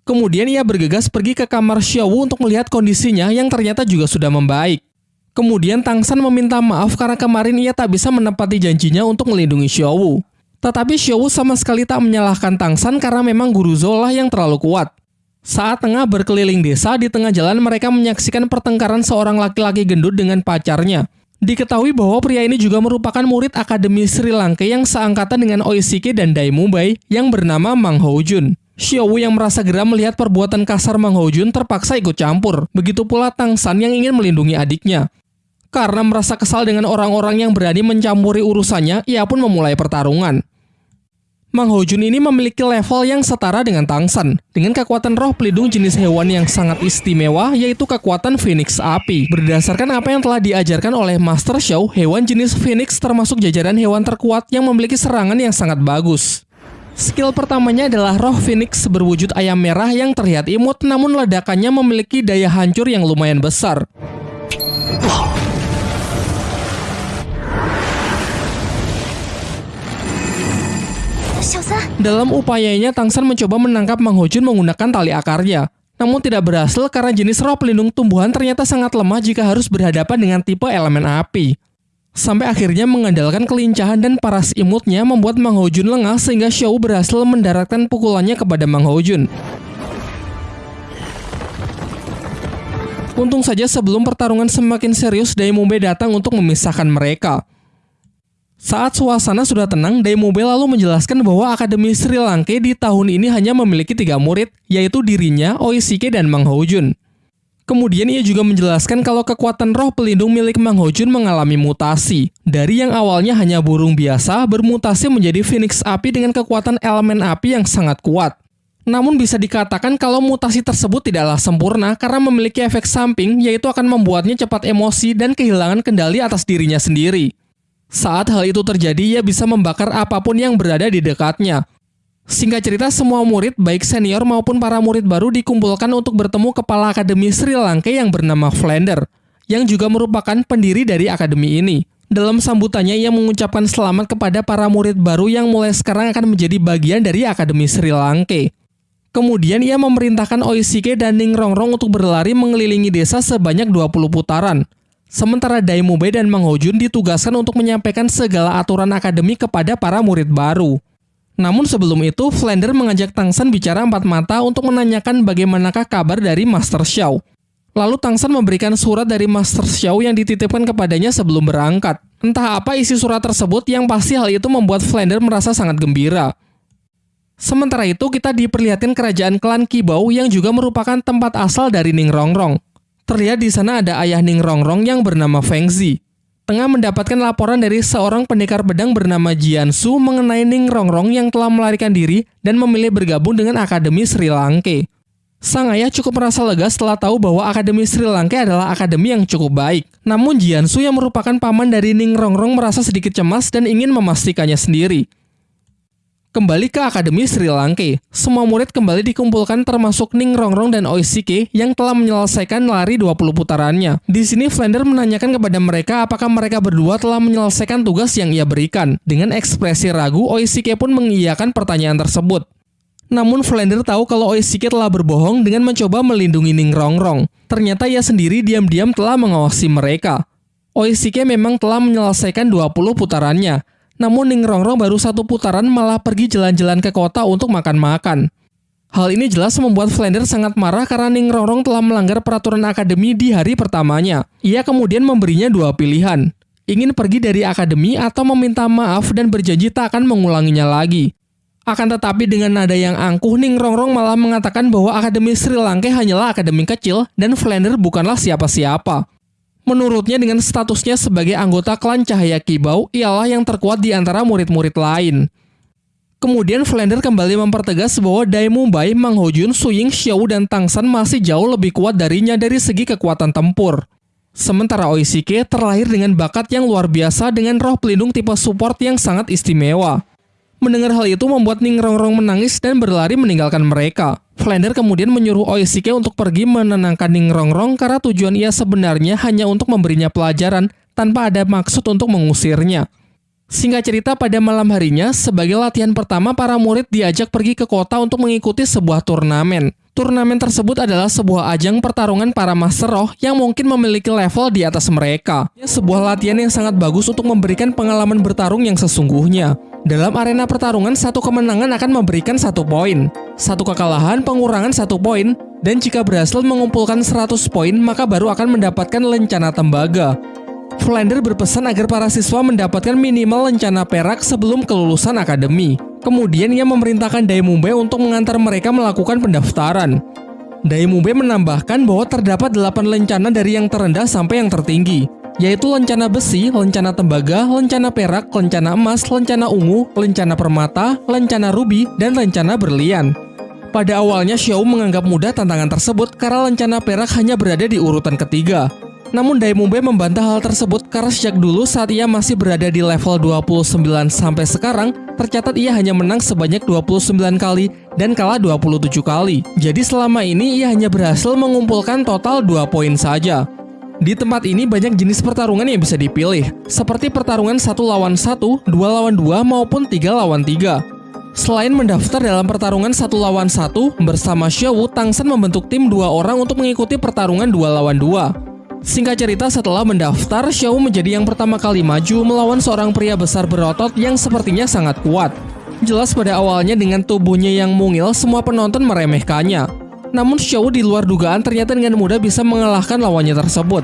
Kemudian ia bergegas pergi ke kamar Xiaowu untuk melihat kondisinya yang ternyata juga sudah membaik. Kemudian Tang San meminta maaf karena kemarin ia tak bisa menepati janjinya untuk melindungi Xiaowu. Tetapi Xiaowu sama sekali tak menyalahkan Tang San karena memang Guru Zhou lah yang terlalu kuat. Saat tengah berkeliling desa, di tengah jalan mereka menyaksikan pertengkaran seorang laki-laki gendut dengan pacarnya. Diketahui bahwa pria ini juga merupakan murid Akademi Sri Lanka yang seangkatan dengan Oishike dan Dai Mubai yang bernama Mang Jun. Xiaowu yang merasa geram melihat perbuatan kasar Mang Jun terpaksa ikut campur. Begitu pula Tang San yang ingin melindungi adiknya. Karena merasa kesal dengan orang-orang yang berani mencampuri urusannya, ia pun memulai pertarungan. Mang Hojun ini memiliki level yang setara dengan Tang San, dengan kekuatan roh pelindung jenis hewan yang sangat istimewa, yaitu kekuatan Phoenix Api. Berdasarkan apa yang telah diajarkan oleh Master Xiao, hewan jenis Phoenix termasuk jajaran hewan terkuat yang memiliki serangan yang sangat bagus. Skill pertamanya adalah roh Phoenix berwujud ayam merah yang terlihat imut namun ledakannya memiliki daya hancur yang lumayan besar. Dalam upayanya, Tang San mencoba menangkap Mang Hojun menggunakan tali akarnya. Namun tidak berhasil karena jenis roh pelindung tumbuhan ternyata sangat lemah jika harus berhadapan dengan tipe elemen api. Sampai akhirnya mengandalkan kelincahan dan paras imutnya membuat Mang Hojun lengah sehingga Xiao berhasil mendaratkan pukulannya kepada Mang Hojun. Untung saja sebelum pertarungan semakin serius, Daimube datang untuk memisahkan mereka. Saat suasana sudah tenang, Daimobile lalu menjelaskan bahwa Akademi Sri Lanka di tahun ini hanya memiliki tiga murid, yaitu dirinya, Oishike, dan Mang Hojun. Kemudian ia juga menjelaskan kalau kekuatan roh pelindung milik Mang Hojun mengalami mutasi. Dari yang awalnya hanya burung biasa, bermutasi menjadi Phoenix api dengan kekuatan elemen api yang sangat kuat. Namun bisa dikatakan kalau mutasi tersebut tidaklah sempurna karena memiliki efek samping yaitu akan membuatnya cepat emosi dan kehilangan kendali atas dirinya sendiri. Saat hal itu terjadi, ia bisa membakar apa pun yang berada di dekatnya. Singkat cerita, semua murid, baik senior maupun para murid baru dikumpulkan untuk bertemu kepala Akademi Sri Lanka yang bernama Flander, yang juga merupakan pendiri dari akademi ini. Dalam sambutannya, ia mengucapkan selamat kepada para murid baru yang mulai sekarang akan menjadi bagian dari Akademi Sri Lanka. Kemudian ia memerintahkan Oishike dan Ning Rongrong untuk berlari mengelilingi desa sebanyak 20 putaran. Sementara Daimube dan Mang Hojun ditugaskan untuk menyampaikan segala aturan akademi kepada para murid baru. Namun sebelum itu, Flander mengajak Tang San bicara empat mata untuk menanyakan bagaimanakah kabar dari Master Xiao. Lalu Tang San memberikan surat dari Master Xiao yang dititipkan kepadanya sebelum berangkat. Entah apa isi surat tersebut yang pasti hal itu membuat Flander merasa sangat gembira. Sementara itu kita diperlihatkan kerajaan klan Kibau yang juga merupakan tempat asal dari Ning Rongrong. Terlihat di sana ada ayah Ning Rongrong yang bernama Feng Zi. Tengah mendapatkan laporan dari seorang pendekar pedang bernama Jiansu mengenai Ning Rongrong yang telah melarikan diri dan memilih bergabung dengan Akademi Sri Lanka. Sang ayah cukup merasa lega setelah tahu bahwa Akademi Sri Lanka adalah akademi yang cukup baik. Namun Jiansu yang merupakan paman dari Ning Rongrong merasa sedikit cemas dan ingin memastikannya sendiri. Kembali ke Akademi Sri Lanka, semua murid kembali dikumpulkan termasuk Ning Rongrong dan Oishike yang telah menyelesaikan lari 20 putarannya. Di sini Flander menanyakan kepada mereka apakah mereka berdua telah menyelesaikan tugas yang ia berikan. Dengan ekspresi ragu, Oishike pun mengiyakan pertanyaan tersebut. Namun Flander tahu kalau Oishike telah berbohong dengan mencoba melindungi Ning Rongrong. Ternyata ia sendiri diam-diam telah mengawasi mereka. Oishike memang telah menyelesaikan 20 putarannya, namun Ning Rongrong baru satu putaran malah pergi jalan-jalan ke kota untuk makan-makan. Hal ini jelas membuat Flander sangat marah karena Ning Rongrong telah melanggar peraturan akademi di hari pertamanya. Ia kemudian memberinya dua pilihan, ingin pergi dari akademi atau meminta maaf dan berjanji tak akan mengulanginya lagi. Akan tetapi dengan nada yang angkuh, Ning Rongrong malah mengatakan bahwa Akademi Sri Lanka hanyalah akademi kecil dan Flander bukanlah siapa-siapa. Menurutnya dengan statusnya sebagai anggota klan Cahaya Kibau, ialah yang terkuat di antara murid-murid lain. Kemudian Flander kembali mempertegas bahwa Dai Mumbai, Mang Hojun, Suying, Xiao, dan Tangsan masih jauh lebih kuat darinya dari segi kekuatan tempur. Sementara Oishike terlahir dengan bakat yang luar biasa dengan roh pelindung tipe support yang sangat istimewa. Mendengar hal itu membuat Ning Rongrong menangis dan berlari meninggalkan mereka. Flander kemudian menyuruh Oishike untuk pergi menenangkan Ning Rongrong karena tujuan ia sebenarnya hanya untuk memberinya pelajaran tanpa ada maksud untuk mengusirnya. Singkat cerita pada malam harinya, sebagai latihan pertama para murid diajak pergi ke kota untuk mengikuti sebuah turnamen. Turnamen tersebut adalah sebuah ajang pertarungan para master roh yang mungkin memiliki level di atas mereka. Sebuah latihan yang sangat bagus untuk memberikan pengalaman bertarung yang sesungguhnya. Dalam arena pertarungan, satu kemenangan akan memberikan satu poin, satu kekalahan pengurangan satu poin, dan jika berhasil mengumpulkan 100 poin, maka baru akan mendapatkan lencana tembaga. Flander berpesan agar para siswa mendapatkan minimal lencana perak sebelum kelulusan akademi. Kemudian ia memerintahkan Daimumbe untuk mengantar mereka melakukan pendaftaran. Daimumbe menambahkan bahwa terdapat 8 lencana dari yang terendah sampai yang tertinggi yaitu lencana besi, lencana tembaga, lencana perak, lencana emas, lencana ungu, lencana permata, lencana rubi, dan lencana berlian. Pada awalnya Xiao menganggap mudah tantangan tersebut karena lencana perak hanya berada di urutan ketiga. Namun Daimumbe membantah hal tersebut karena sejak dulu saat ia masih berada di level 29 sampai sekarang, tercatat ia hanya menang sebanyak 29 kali dan kalah 27 kali. Jadi selama ini ia hanya berhasil mengumpulkan total 2 poin saja. Di tempat ini banyak jenis pertarungan yang bisa dipilih, seperti pertarungan satu lawan satu, dua lawan dua, maupun tiga lawan tiga. Selain mendaftar dalam pertarungan satu lawan satu, bersama Xiao, Tangsan membentuk tim dua orang untuk mengikuti pertarungan dua lawan dua. Singkat cerita, setelah mendaftar, Xiao menjadi yang pertama kali maju melawan seorang pria besar berotot yang sepertinya sangat kuat. Jelas pada awalnya dengan tubuhnya yang mungil, semua penonton meremehkannya. Namun Xiao di luar dugaan ternyata dengan mudah bisa mengalahkan lawannya tersebut.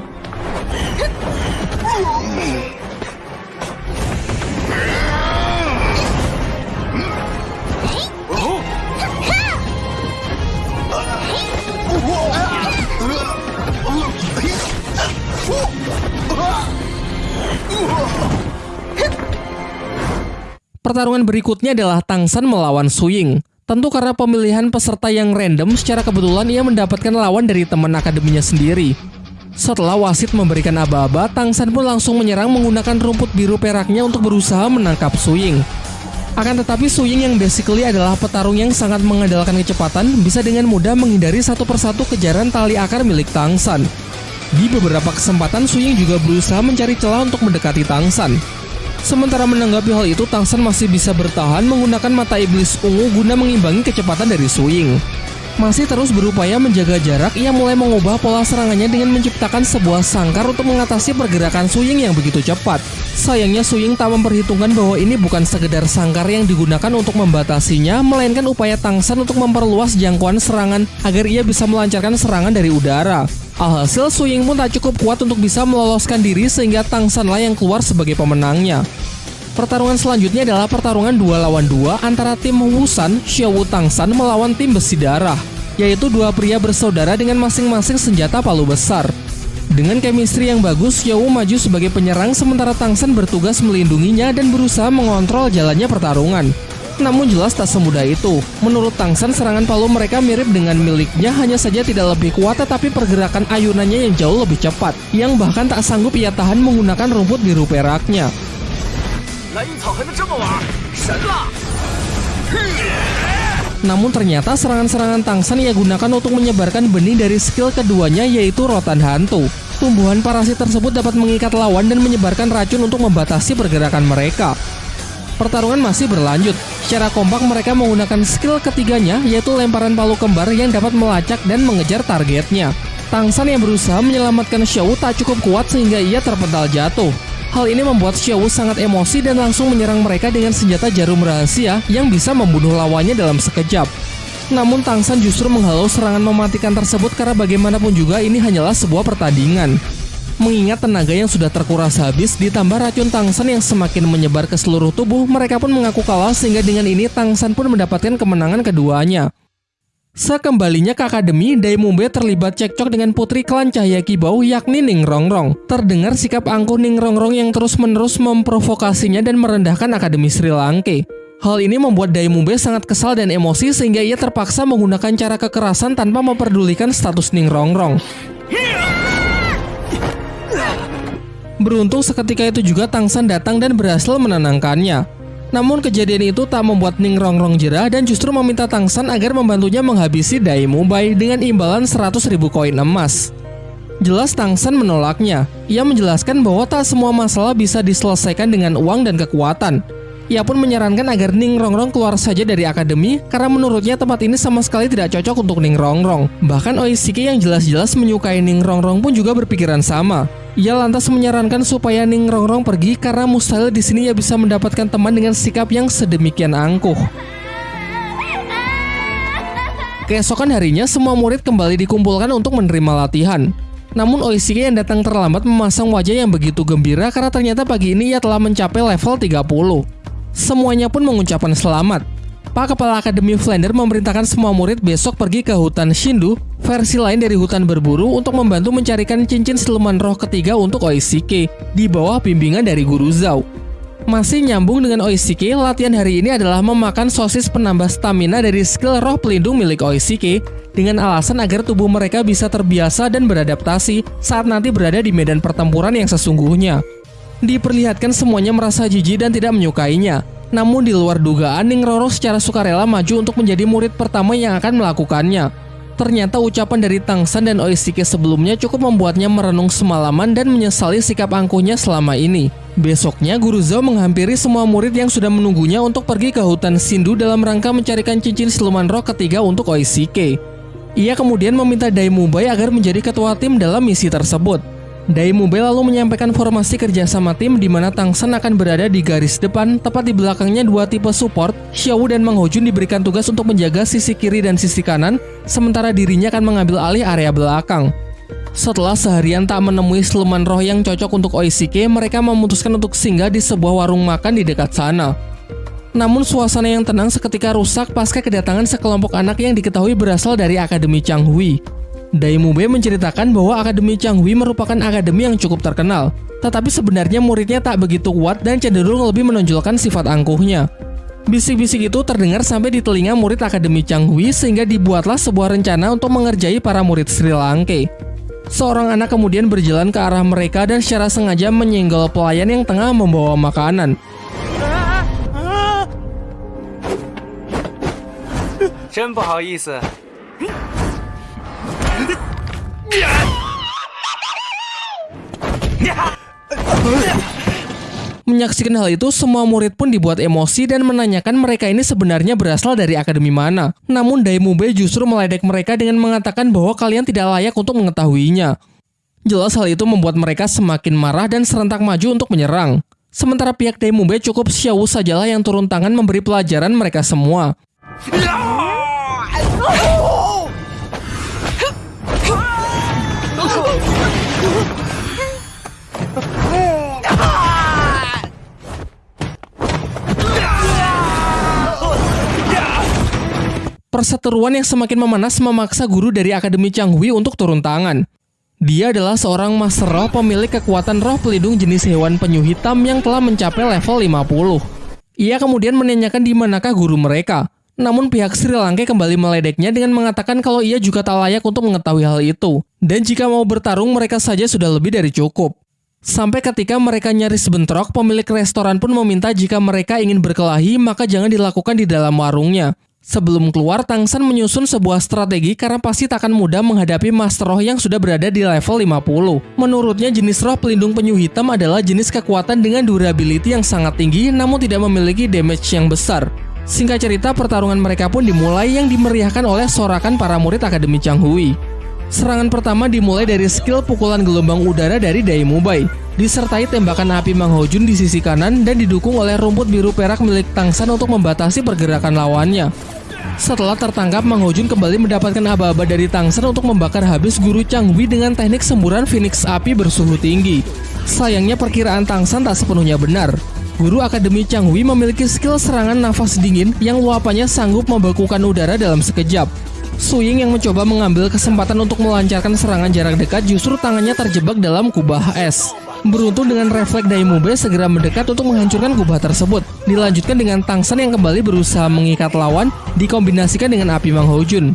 Pertarungan berikutnya adalah Tangsan melawan Suying. Tentu karena pemilihan peserta yang random, secara kebetulan ia mendapatkan lawan dari teman akademinya sendiri. Setelah wasit memberikan aba-aba, Tangsan pun langsung menyerang menggunakan rumput biru peraknya untuk berusaha menangkap Suying. Akan tetapi Suying yang basically adalah petarung yang sangat mengandalkan kecepatan bisa dengan mudah menghindari satu persatu kejaran tali akar milik Tangsan. Di beberapa kesempatan Suying juga berusaha mencari celah untuk mendekati Tangsan. Sementara menanggapi hal itu, Tangsan masih bisa bertahan menggunakan mata iblis ungu guna mengimbangi kecepatan dari Swing. Masih terus berupaya menjaga jarak, ia mulai mengubah pola serangannya dengan menciptakan sebuah sangkar untuk mengatasi pergerakan Suying yang begitu cepat. Sayangnya Suying tak memperhitungkan bahwa ini bukan sekedar sangkar yang digunakan untuk membatasinya, melainkan upaya Tangsan untuk memperluas jangkauan serangan agar ia bisa melancarkan serangan dari udara. Alhasil Suying pun tak cukup kuat untuk bisa meloloskan diri sehingga Tangsanlah yang keluar sebagai pemenangnya. Pertarungan selanjutnya adalah pertarungan dua lawan dua antara tim Wusan Xiao Tangsan melawan tim Besi Darah, yaitu dua pria bersaudara dengan masing-masing senjata palu besar. Dengan chemistry yang bagus, Xiao maju sebagai penyerang sementara Tang San bertugas melindunginya dan berusaha mengontrol jalannya pertarungan. Namun jelas tak semudah itu. Menurut Tang San, serangan palu mereka mirip dengan miliknya, hanya saja tidak lebih kuat tetapi pergerakan ayunannya yang jauh lebih cepat, yang bahkan tak sanggup ia tahan menggunakan rumput biru peraknya. Namun ternyata serangan-serangan Tangsan ia gunakan untuk menyebarkan benih dari skill keduanya yaitu rotan hantu. Tumbuhan parasit tersebut dapat mengikat lawan dan menyebarkan racun untuk membatasi pergerakan mereka. Pertarungan masih berlanjut. Secara kompak mereka menggunakan skill ketiganya yaitu lemparan palu kembar yang dapat melacak dan mengejar targetnya. Tangsan yang berusaha menyelamatkan Xiao tak cukup kuat sehingga ia terpental jatuh. Hal ini membuat Xiao sangat emosi dan langsung menyerang mereka dengan senjata jarum rahasia yang bisa membunuh lawannya dalam sekejap. Namun Tangsan justru menghalau serangan mematikan tersebut karena bagaimanapun juga ini hanyalah sebuah pertandingan. Mengingat tenaga yang sudah terkuras habis ditambah racun Tangsan yang semakin menyebar ke seluruh tubuh, mereka pun mengaku kalah sehingga dengan ini Tangsan pun mendapatkan kemenangan keduanya. Sekembalinya ke akademi, Daimumbe terlibat cekcok dengan putri klan Cahaya Kibau yakni Ning Rongrong. Terdengar sikap angkuh Ning Rongrong yang terus-menerus memprovokasinya dan merendahkan akademi Sri Lanka. Hal ini membuat Daimumbe sangat kesal dan emosi sehingga ia terpaksa menggunakan cara kekerasan tanpa memperdulikan status Ning Rongrong. Beruntung seketika itu juga Tangsan datang dan berhasil menenangkannya. Namun kejadian itu tak membuat Ning Rongrong jerah dan justru meminta Tangsan agar membantunya menghabisi Dai Mubai dengan imbalan 100 ribu koin emas. Jelas Tangsan menolaknya. Ia menjelaskan bahwa tak semua masalah bisa diselesaikan dengan uang dan kekuatan. Ia pun menyarankan agar Ning Rongrong keluar saja dari akademi karena menurutnya tempat ini sama sekali tidak cocok untuk Ning Rongrong. Bahkan Oishiki yang jelas-jelas menyukai Ning Rongrong pun juga berpikiran sama. Ia lantas menyarankan supaya Ning Rongrong pergi karena mustahil di sini ia bisa mendapatkan teman dengan sikap yang sedemikian angkuh. Keesokan harinya, semua murid kembali dikumpulkan untuk menerima latihan. Namun Oishiki yang datang terlambat memasang wajah yang begitu gembira karena ternyata pagi ini ia telah mencapai level 30. Semuanya pun mengucapkan selamat. Pak Kepala Akademi Flander memerintahkan semua murid besok pergi ke hutan Shindu, versi lain dari hutan berburu untuk membantu mencarikan cincin siluman roh ketiga untuk Oishike di bawah bimbingan dari Guru Zhao. Masih nyambung dengan Oishike, latihan hari ini adalah memakan sosis penambah stamina dari skill roh pelindung milik Oishike dengan alasan agar tubuh mereka bisa terbiasa dan beradaptasi saat nanti berada di medan pertempuran yang sesungguhnya. Diperlihatkan semuanya merasa jijik dan tidak menyukainya, namun di luar dugaan, Ning Roro secara sukarela maju untuk menjadi murid pertama yang akan melakukannya. Ternyata ucapan dari Tangsan dan Oishike sebelumnya cukup membuatnya merenung semalaman dan menyesali sikap angkuhnya selama ini. Besoknya, Guru Zhao menghampiri semua murid yang sudah menunggunya untuk pergi ke hutan Sindu dalam rangka mencarikan cincin siluman roh ketiga untuk Oishike. Ia kemudian meminta Daimubai agar menjadi ketua tim dalam misi tersebut. Daimube lalu menyampaikan formasi kerjasama tim di mana Tangsan akan berada di garis depan, tepat di belakangnya dua tipe support, Xiao dan Mang Hojun diberikan tugas untuk menjaga sisi kiri dan sisi kanan, sementara dirinya akan mengambil alih area belakang. Setelah seharian tak menemui siluman roh yang cocok untuk Oishike, mereka memutuskan untuk singgah di sebuah warung makan di dekat sana. Namun suasana yang tenang seketika rusak pasca kedatangan sekelompok anak yang diketahui berasal dari Akademi Changhui. Daimube menceritakan bahwa Akademi Changhui merupakan akademi yang cukup terkenal, tetapi sebenarnya muridnya tak begitu kuat dan cenderung lebih menonjolkan sifat angkuhnya. Bisik-bisik itu terdengar sampai di telinga murid Akademi Changhui sehingga dibuatlah sebuah rencana untuk mengerjai para murid Sri Lanka. Seorang anak kemudian berjalan ke arah mereka dan secara sengaja menyenggol pelayan yang tengah membawa makanan. Menyaksikan hal itu, semua murid pun dibuat emosi dan menanyakan mereka ini sebenarnya berasal dari akademi mana. Namun Daimube justru meledek mereka dengan mengatakan bahwa kalian tidak layak untuk mengetahuinya. Jelas hal itu membuat mereka semakin marah dan serentak maju untuk menyerang. Sementara pihak Daimube cukup Xiao sajalah yang turun tangan memberi pelajaran mereka semua. Perseteruan yang semakin memanas memaksa guru dari Akademi Changhui untuk turun tangan. Dia adalah seorang master roh pemilik kekuatan roh pelindung jenis hewan penyu hitam yang telah mencapai level 50. Ia kemudian menanyakan di manakah guru mereka. Namun pihak Sri Lanka kembali meledeknya dengan mengatakan kalau ia juga tak layak untuk mengetahui hal itu. Dan jika mau bertarung mereka saja sudah lebih dari cukup. Sampai ketika mereka nyaris bentrok, pemilik restoran pun meminta jika mereka ingin berkelahi maka jangan dilakukan di dalam warungnya. Sebelum keluar, Tangsan menyusun sebuah strategi karena pasti tak akan mudah menghadapi Master Roh yang sudah berada di level 50. Menurutnya, jenis roh pelindung penyu hitam adalah jenis kekuatan dengan durability yang sangat tinggi namun tidak memiliki damage yang besar. Singkat cerita, pertarungan mereka pun dimulai yang dimeriahkan oleh sorakan para murid Akademi Changhui. Serangan pertama dimulai dari skill pukulan gelombang udara dari Daimubai, disertai tembakan api Mang Hojun di sisi kanan dan didukung oleh rumput biru perak milik Tangsan untuk membatasi pergerakan lawannya. Setelah tertangkap, Mang Hojun kembali mendapatkan aba-aba dari Tangsen untuk membakar habis guru Changwi dengan teknik semburan Phoenix api bersuhu tinggi. Sayangnya perkiraan Tangsan tak sepenuhnya benar. Guru Akademi Changwi memiliki skill serangan nafas dingin yang luapannya sanggup membekukan udara dalam sekejap. Suying yang mencoba mengambil kesempatan untuk melancarkan serangan jarak dekat justru tangannya terjebak dalam kubah es. Beruntung dengan refleks Daimube segera mendekat untuk menghancurkan kubah tersebut. Dilanjutkan dengan Tangsan yang kembali berusaha mengikat lawan, dikombinasikan dengan api Mang Hojun.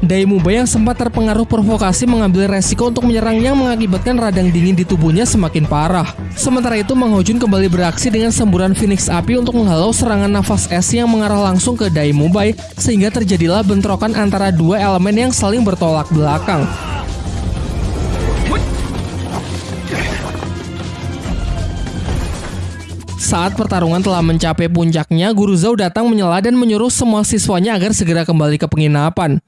Daimube yang sempat terpengaruh provokasi mengambil resiko untuk menyerang yang mengakibatkan radang dingin di tubuhnya semakin parah. Sementara itu Mang Hojun kembali beraksi dengan semburan Phoenix api untuk menghalau serangan nafas es yang mengarah langsung ke Daimube sehingga terjadilah bentrokan antara dua elemen yang saling bertolak belakang. Saat pertarungan telah mencapai puncaknya, Guru Zhao datang menyela dan menyuruh semua siswanya agar segera kembali ke penginapan.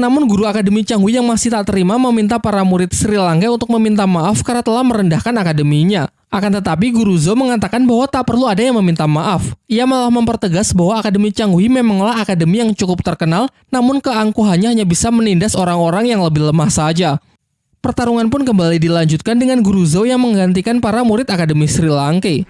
Namun guru Akademi Changhui yang masih tak terima meminta para murid Sri Lanka untuk meminta maaf karena telah merendahkan akademinya. Akan tetapi Guru Zhou mengatakan bahwa tak perlu ada yang meminta maaf. Ia malah mempertegas bahwa Akademi Changhui memanglah akademi yang cukup terkenal, namun keangkuhannya hanya bisa menindas orang-orang yang lebih lemah saja. Pertarungan pun kembali dilanjutkan dengan Guru Zhou yang menggantikan para murid Akademi Sri Lanka.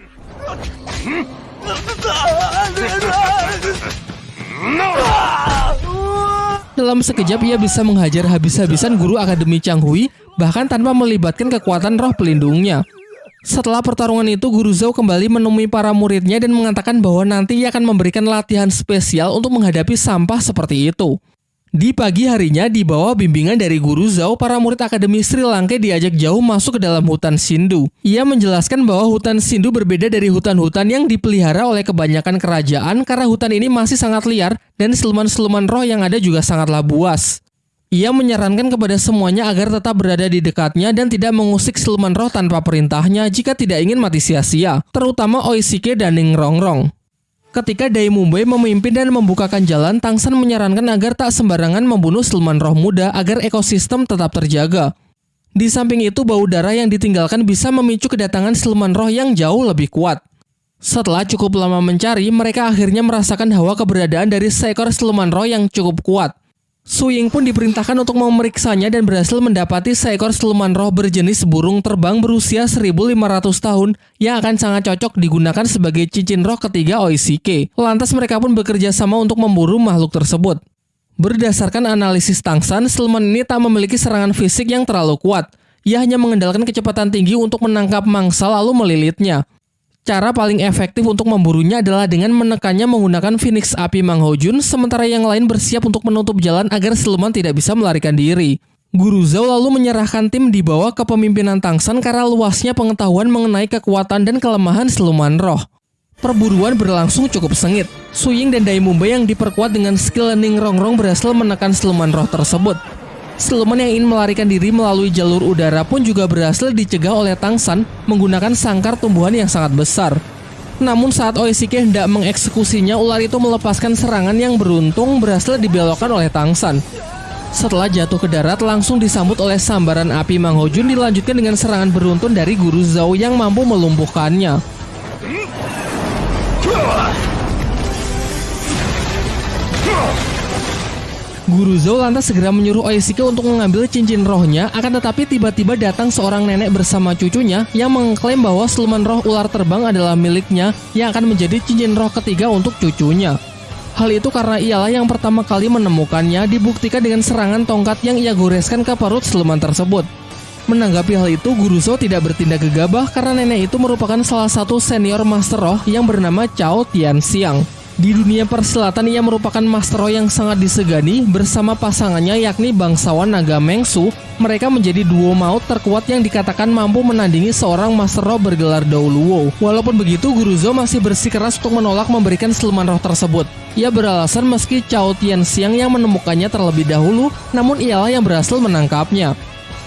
Dalam sekejap ia bisa menghajar habis-habisan guru Akademi Changhui bahkan tanpa melibatkan kekuatan roh pelindungnya. Setelah pertarungan itu, Guru Zhou kembali menemui para muridnya dan mengatakan bahwa nanti ia akan memberikan latihan spesial untuk menghadapi sampah seperti itu. Di pagi harinya, di bawah bimbingan dari Guru Zhao, para murid Akademi Sri Lanka diajak jauh masuk ke dalam hutan Sindu. Ia menjelaskan bahwa hutan Sindu berbeda dari hutan-hutan yang dipelihara oleh kebanyakan kerajaan karena hutan ini masih sangat liar dan siluman-siluman roh yang ada juga sangatlah buas. Ia menyarankan kepada semuanya agar tetap berada di dekatnya dan tidak mengusik siluman roh tanpa perintahnya jika tidak ingin mati sia-sia, terutama Oisike dan Ning Rongrong. Ketika Dai Mumbai memimpin dan membukakan jalan, Tangsan menyarankan agar tak sembarangan membunuh siluman roh muda agar ekosistem tetap terjaga. Di samping itu, bau darah yang ditinggalkan bisa memicu kedatangan siluman roh yang jauh lebih kuat. Setelah cukup lama mencari, mereka akhirnya merasakan hawa keberadaan dari seekor siluman roh yang cukup kuat. Su Ying pun diperintahkan untuk memeriksanya dan berhasil mendapati seekor siluman roh berjenis burung terbang berusia 1500 tahun yang akan sangat cocok digunakan sebagai cincin roh ketiga Oishike. Lantas mereka pun bekerja sama untuk memburu makhluk tersebut. Berdasarkan analisis Tangsan, siluman ini tak memiliki serangan fisik yang terlalu kuat. Ia hanya mengandalkan kecepatan tinggi untuk menangkap mangsa lalu melilitnya. Cara paling efektif untuk memburunya adalah dengan menekannya menggunakan Phoenix Api Mang Hojun, sementara yang lain bersiap untuk menutup jalan agar siluman tidak bisa melarikan diri. Guru Zhao lalu menyerahkan tim di bawah kepemimpinan Tangsan karena luasnya pengetahuan mengenai kekuatan dan kelemahan siluman roh. Perburuan berlangsung cukup sengit. Suying dan Dai Mumbai yang diperkuat dengan skill Ning Rongrong berhasil menekan siluman roh tersebut. Siluman yang ingin melarikan diri melalui jalur udara pun juga berhasil dicegah oleh Tangsan menggunakan sangkar tumbuhan yang sangat besar. Namun saat Oishike hendak mengeksekusinya, ular itu melepaskan serangan yang beruntung berhasil dibelokkan oleh Tangsan. Setelah jatuh ke darat, langsung disambut oleh sambaran api Mang Hojun dilanjutkan dengan serangan beruntun dari Guru Zhao yang mampu melumpuhkannya. Guru Zhou lantas segera menyuruh Oishike untuk mengambil cincin rohnya, akan tetapi tiba-tiba datang seorang nenek bersama cucunya yang mengklaim bahwa siluman roh ular terbang adalah miliknya yang akan menjadi cincin roh ketiga untuk cucunya. Hal itu karena ialah yang pertama kali menemukannya dibuktikan dengan serangan tongkat yang ia goreskan ke perut siluman tersebut. Menanggapi hal itu, Guru Zhou tidak bertindak gegabah karena nenek itu merupakan salah satu senior Master Roh yang bernama Chao Tianxiang. Di dunia persilatan ia merupakan Master yang sangat disegani bersama pasangannya yakni bangsawan naga Mengsu. Mereka menjadi duo maut terkuat yang dikatakan mampu menandingi seorang Master Roh bergelar Douluo. Walaupun begitu, Guru Zhou masih bersikeras untuk menolak memberikan siluman roh tersebut. Ia beralasan meski Chao Tianxiang yang menemukannya terlebih dahulu, namun ialah yang berhasil menangkapnya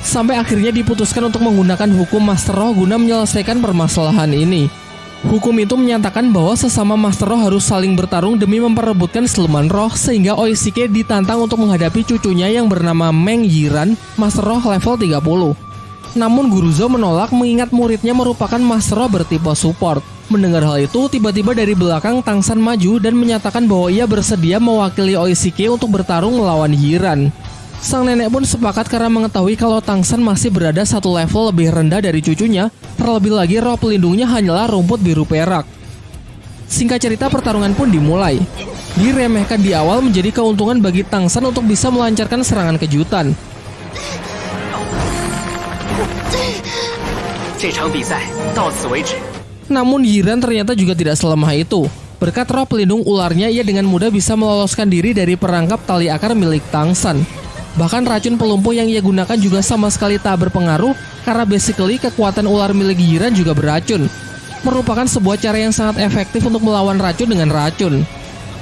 sampai akhirnya diputuskan untuk menggunakan hukum Master Roh guna menyelesaikan permasalahan ini. Hukum itu menyatakan bahwa sesama Master Roh harus saling bertarung demi memperebutkan siluman roh sehingga Oishike ditantang untuk menghadapi cucunya yang bernama Meng Yiran, Master Roh level 30. Namun Guru Zhou menolak mengingat muridnya merupakan Master Roh bertipe support. Mendengar hal itu, tiba-tiba dari belakang Tangsan maju dan menyatakan bahwa ia bersedia mewakili Oishike untuk bertarung melawan Yiran. Sang nenek pun sepakat karena mengetahui kalau Tangsan masih berada satu level lebih rendah dari cucunya, terlebih lagi roh pelindungnya hanyalah rumput biru perak. Singkat cerita pertarungan pun dimulai. Diremehkan di awal menjadi keuntungan bagi Tangsan untuk bisa melancarkan serangan kejutan. Namun Yiran ternyata juga tidak selemah itu. Berkat roh pelindung ularnya, ia dengan mudah bisa meloloskan diri dari perangkap tali akar milik Tangsan. Bahkan racun pelumpuh yang ia gunakan juga sama sekali tak berpengaruh karena basically kekuatan ular milik Giran juga beracun. Merupakan sebuah cara yang sangat efektif untuk melawan racun dengan racun.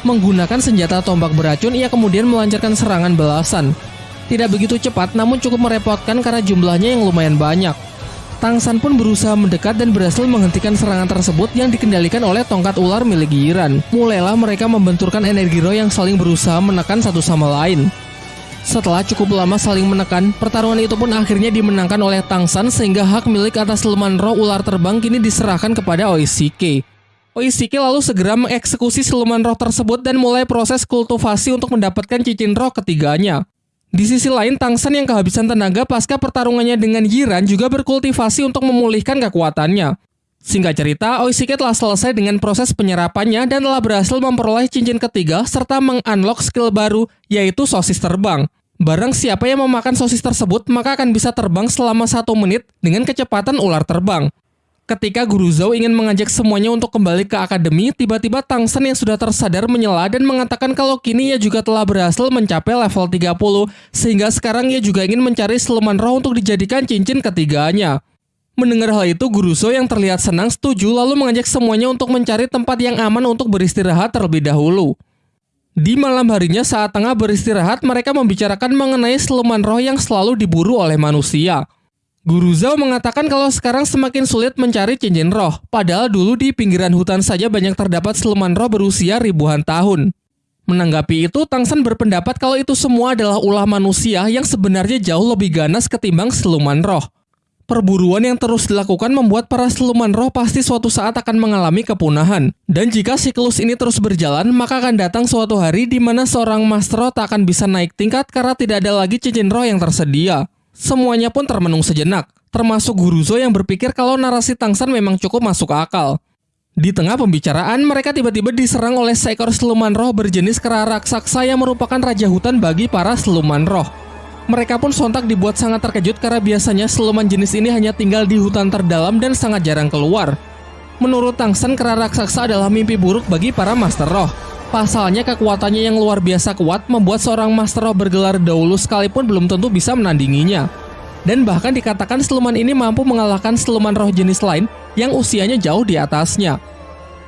Menggunakan senjata tombak beracun, ia kemudian melancarkan serangan belasan. Tidak begitu cepat, namun cukup merepotkan karena jumlahnya yang lumayan banyak. Tangsan pun berusaha mendekat dan berhasil menghentikan serangan tersebut yang dikendalikan oleh tongkat ular milik Giran. Mulailah mereka membenturkan energi roh yang saling berusaha menekan satu sama lain. Setelah cukup lama saling menekan, pertarungan itu pun akhirnya dimenangkan oleh Tangsan sehingga hak milik atas siluman roh ular terbang kini diserahkan kepada Oishike. Oishike lalu segera mengeksekusi siluman roh tersebut dan mulai proses kultivasi untuk mendapatkan cincin roh ketiganya. Di sisi lain, Tangsan yang kehabisan tenaga pasca pertarungannya dengan Yiran juga berkultivasi untuk memulihkan kekuatannya. Singkat cerita, Oishike telah selesai dengan proses penyerapannya dan telah berhasil memperoleh cincin ketiga serta mengunlock skill baru, yaitu sosis terbang. Barang siapa yang memakan sosis tersebut, maka akan bisa terbang selama satu menit dengan kecepatan ular terbang. Ketika Guru Zhou ingin mengajak semuanya untuk kembali ke akademi, tiba-tiba Tangsen yang sudah tersadar menyela dan mengatakan kalau kini ia juga telah berhasil mencapai level 30, sehingga sekarang ia juga ingin mencari siluman roh untuk dijadikan cincin ketiganya. Mendengar hal itu, Guru Zhou yang terlihat senang setuju lalu mengajak semuanya untuk mencari tempat yang aman untuk beristirahat terlebih dahulu. Di malam harinya saat tengah beristirahat, mereka membicarakan mengenai siluman roh yang selalu diburu oleh manusia. Guru Zhou mengatakan kalau sekarang semakin sulit mencari cincin roh, padahal dulu di pinggiran hutan saja banyak terdapat siluman roh berusia ribuan tahun. Menanggapi itu, Tangsan berpendapat kalau itu semua adalah ulah manusia yang sebenarnya jauh lebih ganas ketimbang siluman roh. Perburuan yang terus dilakukan membuat para siluman roh pasti suatu saat akan mengalami kepunahan. Dan jika siklus ini terus berjalan, maka akan datang suatu hari di mana seorang master roh tak akan bisa naik tingkat karena tidak ada lagi cincin roh yang tersedia. Semuanya pun termenung sejenak, termasuk Guruzo yang berpikir kalau narasi Tangsan memang cukup masuk akal. Di tengah pembicaraan, mereka tiba-tiba diserang oleh seekor siluman roh berjenis kera raksasa yang merupakan raja hutan bagi para siluman roh. Mereka pun sontak dibuat sangat terkejut karena biasanya siluman jenis ini hanya tinggal di hutan terdalam dan sangat jarang keluar. Menurut Tangsen, kera raksasa adalah mimpi buruk bagi para Master Roh. Pasalnya kekuatannya yang luar biasa kuat membuat seorang Master Roh bergelar dahulu sekalipun belum tentu bisa menandinginya. Dan bahkan dikatakan siluman ini mampu mengalahkan siluman roh jenis lain yang usianya jauh di atasnya.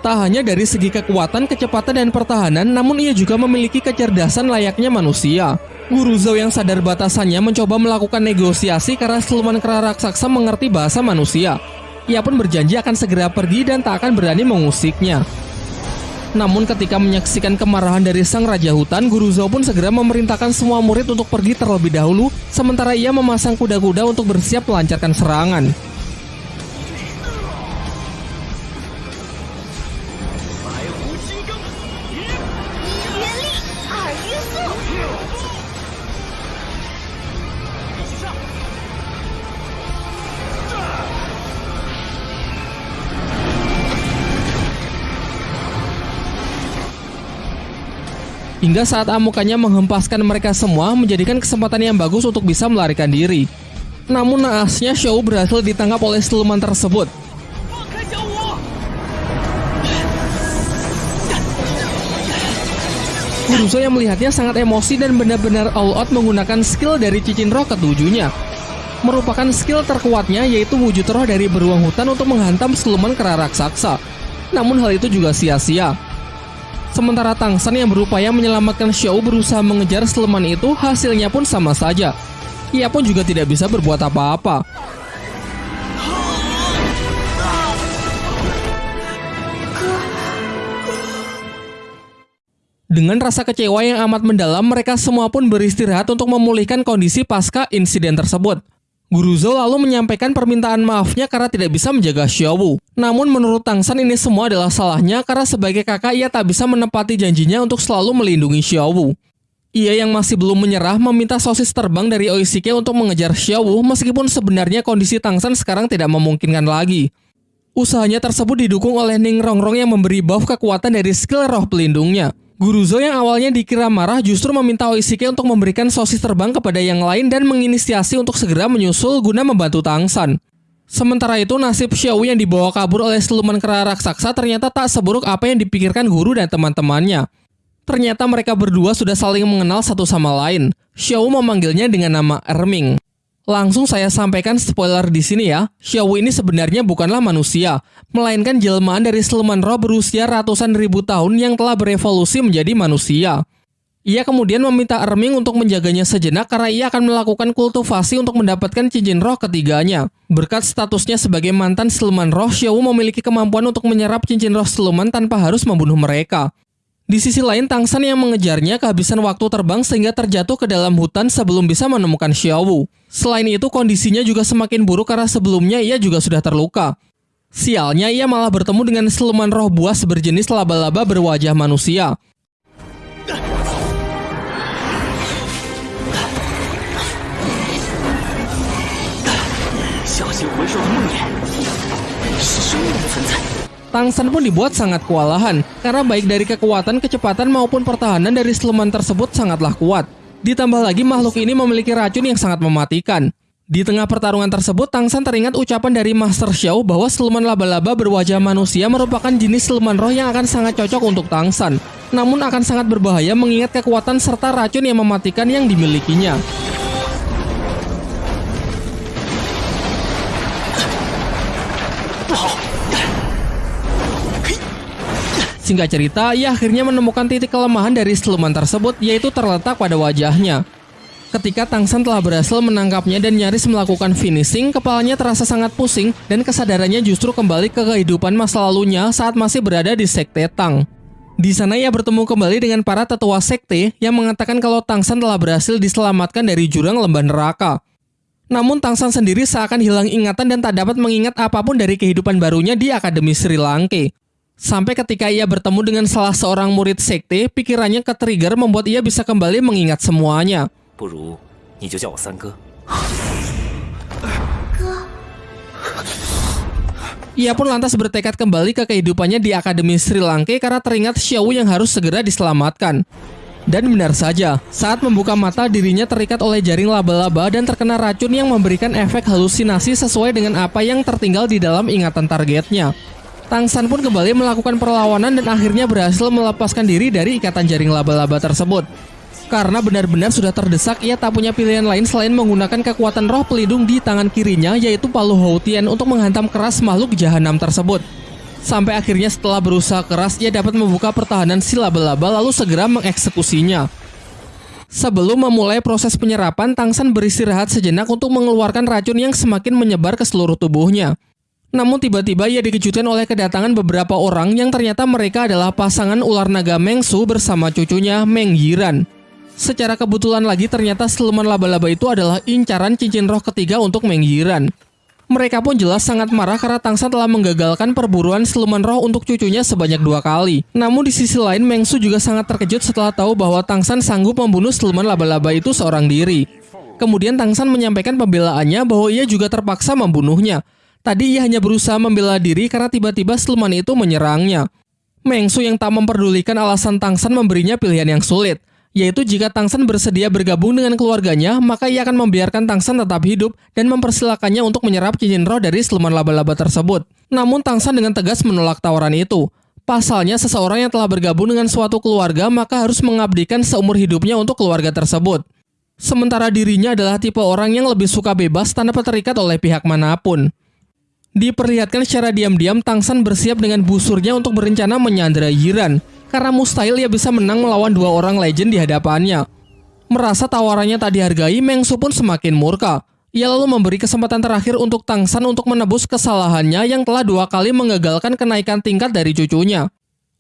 Tak hanya dari segi kekuatan, kecepatan, dan pertahanan, namun ia juga memiliki kecerdasan layaknya manusia. Guru Zhou yang sadar batasannya mencoba melakukan negosiasi karena siluman kera raksasa mengerti bahasa manusia. Ia pun berjanji akan segera pergi dan tak akan berani mengusiknya. Namun ketika menyaksikan kemarahan dari sang raja hutan, Guru Zhou pun segera memerintahkan semua murid untuk pergi terlebih dahulu, sementara ia memasang kuda-kuda untuk bersiap melancarkan serangan. Hingga saat amukannya menghempaskan mereka semua menjadikan kesempatan yang bagus untuk bisa melarikan diri. Namun naasnya Xiao berhasil ditangkap oleh siluman tersebut. Guruzo yang melihatnya sangat emosi dan benar-benar all out menggunakan skill dari cincin roh ketujuhnya. Merupakan skill terkuatnya yaitu wujud roh dari beruang hutan untuk menghantam siluman kera raksasa. Namun hal itu juga sia-sia. Sementara Tangsan yang berupaya menyelamatkan Xiao berusaha mengejar siluman itu, hasilnya pun sama saja. Ia pun juga tidak bisa berbuat apa-apa. Dengan rasa kecewa yang amat mendalam, mereka semua pun beristirahat untuk memulihkan kondisi pasca insiden tersebut. Guru Zhou lalu menyampaikan permintaan maafnya karena tidak bisa menjaga Xiaowu. Namun menurut Tang San ini semua adalah salahnya karena sebagai kakak ia tak bisa menepati janjinya untuk selalu melindungi Xiaowu. Ia yang masih belum menyerah meminta sosis terbang dari Oishike untuk mengejar Xiaowu meskipun sebenarnya kondisi Tang San sekarang tidak memungkinkan lagi. Usahanya tersebut didukung oleh Ning Rongrong yang memberi buff kekuatan dari skill roh pelindungnya. Guruzo yang awalnya dikira marah justru meminta Oishike untuk memberikan sosis terbang kepada yang lain dan menginisiasi untuk segera menyusul guna membantu Tangsan. Sementara itu, nasib Xiao yang dibawa kabur oleh siluman kera raksasa ternyata tak seburuk apa yang dipikirkan guru dan teman-temannya. Ternyata mereka berdua sudah saling mengenal satu sama lain. Xiao memanggilnya dengan nama Erming. Langsung saya sampaikan spoiler di sini ya. Xiao ini sebenarnya bukanlah manusia, melainkan jelmaan dari siluman roh berusia ratusan ribu tahun yang telah berevolusi menjadi manusia. Ia kemudian meminta Erming untuk menjaganya sejenak karena ia akan melakukan kultivasi untuk mendapatkan cincin roh ketiganya. Berkat statusnya sebagai mantan siluman roh, Xiao memiliki kemampuan untuk menyerap cincin roh siluman tanpa harus membunuh mereka. Di sisi lain, Tangsan yang mengejarnya kehabisan waktu terbang sehingga terjatuh ke dalam hutan sebelum bisa menemukan Xiaowu. Selain itu, kondisinya juga semakin buruk karena sebelumnya ia juga sudah terluka. Sialnya, ia malah bertemu dengan siluman roh buas berjenis laba-laba berwajah manusia. Tangsan pun dibuat sangat kewalahan, karena baik dari kekuatan, kecepatan maupun pertahanan dari siluman tersebut sangatlah kuat. Ditambah lagi makhluk ini memiliki racun yang sangat mematikan. Di tengah pertarungan tersebut, Tangsan teringat ucapan dari Master Xiao bahwa siluman laba-laba berwajah manusia merupakan jenis siluman roh yang akan sangat cocok untuk Tangsan. Namun akan sangat berbahaya mengingat kekuatan serta racun yang mematikan yang dimilikinya. Singkat cerita, ia akhirnya menemukan titik kelemahan dari siluman tersebut, yaitu terletak pada wajahnya. Ketika Tangsan telah berhasil menangkapnya dan nyaris melakukan finishing, kepalanya terasa sangat pusing dan kesadarannya justru kembali ke kehidupan masa lalunya saat masih berada di Sekte Tang. Di sana ia bertemu kembali dengan para tetua sekte yang mengatakan kalau Tangsan telah berhasil diselamatkan dari jurang lembah neraka. Namun Tangsan sendiri seakan hilang ingatan dan tak dapat mengingat apa pun dari kehidupan barunya di Akademi Sri Lanka. Sampai ketika ia bertemu dengan salah seorang murid sekte, pikirannya ke-trigger membuat ia bisa kembali mengingat semuanya. Ia pun lantas bertekad kembali ke kehidupannya di Akademi Sri Lanka karena teringat Xiao yang harus segera diselamatkan. Dan benar saja, saat membuka mata dirinya terikat oleh jaring laba-laba dan terkena racun yang memberikan efek halusinasi sesuai dengan apa yang tertinggal di dalam ingatan targetnya. Tangsan pun kembali melakukan perlawanan dan akhirnya berhasil melepaskan diri dari ikatan jaring laba-laba tersebut. Karena benar-benar sudah terdesak, ia tak punya pilihan lain selain menggunakan kekuatan roh pelindung di tangan kirinya yaitu Palu Houtian untuk menghantam keras makhluk jahanam tersebut. Sampai akhirnya setelah berusaha keras, ia dapat membuka pertahanan si laba-laba lalu segera mengeksekusinya. Sebelum memulai proses penyerapan, Tangsan beristirahat sejenak untuk mengeluarkan racun yang semakin menyebar ke seluruh tubuhnya. Namun tiba-tiba ia dikejutkan oleh kedatangan beberapa orang yang ternyata mereka adalah pasangan ular naga Mengsu bersama cucunya Meng Yiran. Secara kebetulan lagi ternyata siluman laba-laba itu adalah incaran cincin roh ketiga untuk Meng Yiran. Mereka pun jelas sangat marah karena Tangsa telah menggagalkan perburuan siluman roh untuk cucunya sebanyak dua kali. Namun di sisi lain Mengsu juga sangat terkejut setelah tahu bahwa Tangsan sanggup membunuh siluman laba-laba itu seorang diri. Kemudian Tangsan menyampaikan pembelaannya bahwa ia juga terpaksa membunuhnya. Tadi ia hanya berusaha membela diri karena tiba-tiba siluman itu menyerangnya. Mengsu yang tak memperdulikan alasan Tangsan memberinya pilihan yang sulit, yaitu jika Tangsan bersedia bergabung dengan keluarganya, maka ia akan membiarkan Tangsan tetap hidup dan mempersilakannya untuk menyerap cincin roh dari siluman laba-laba tersebut. Namun Tangsan dengan tegas menolak tawaran itu. Pasalnya seseorang yang telah bergabung dengan suatu keluarga maka harus mengabdikan seumur hidupnya untuk keluarga tersebut. Sementara dirinya adalah tipe orang yang lebih suka bebas tanpa terikat oleh pihak mana pun. Diperlihatkan secara diam-diam Tangsan bersiap dengan busurnya untuk berencana menyandera Yiran karena mustahil ia bisa menang melawan dua orang legend di hadapannya. Merasa tawarannya tak dihargai, Mengsu pun semakin murka. Ia lalu memberi kesempatan terakhir untuk Tangsan untuk menebus kesalahannya yang telah dua kali mengagalkan kenaikan tingkat dari cucunya.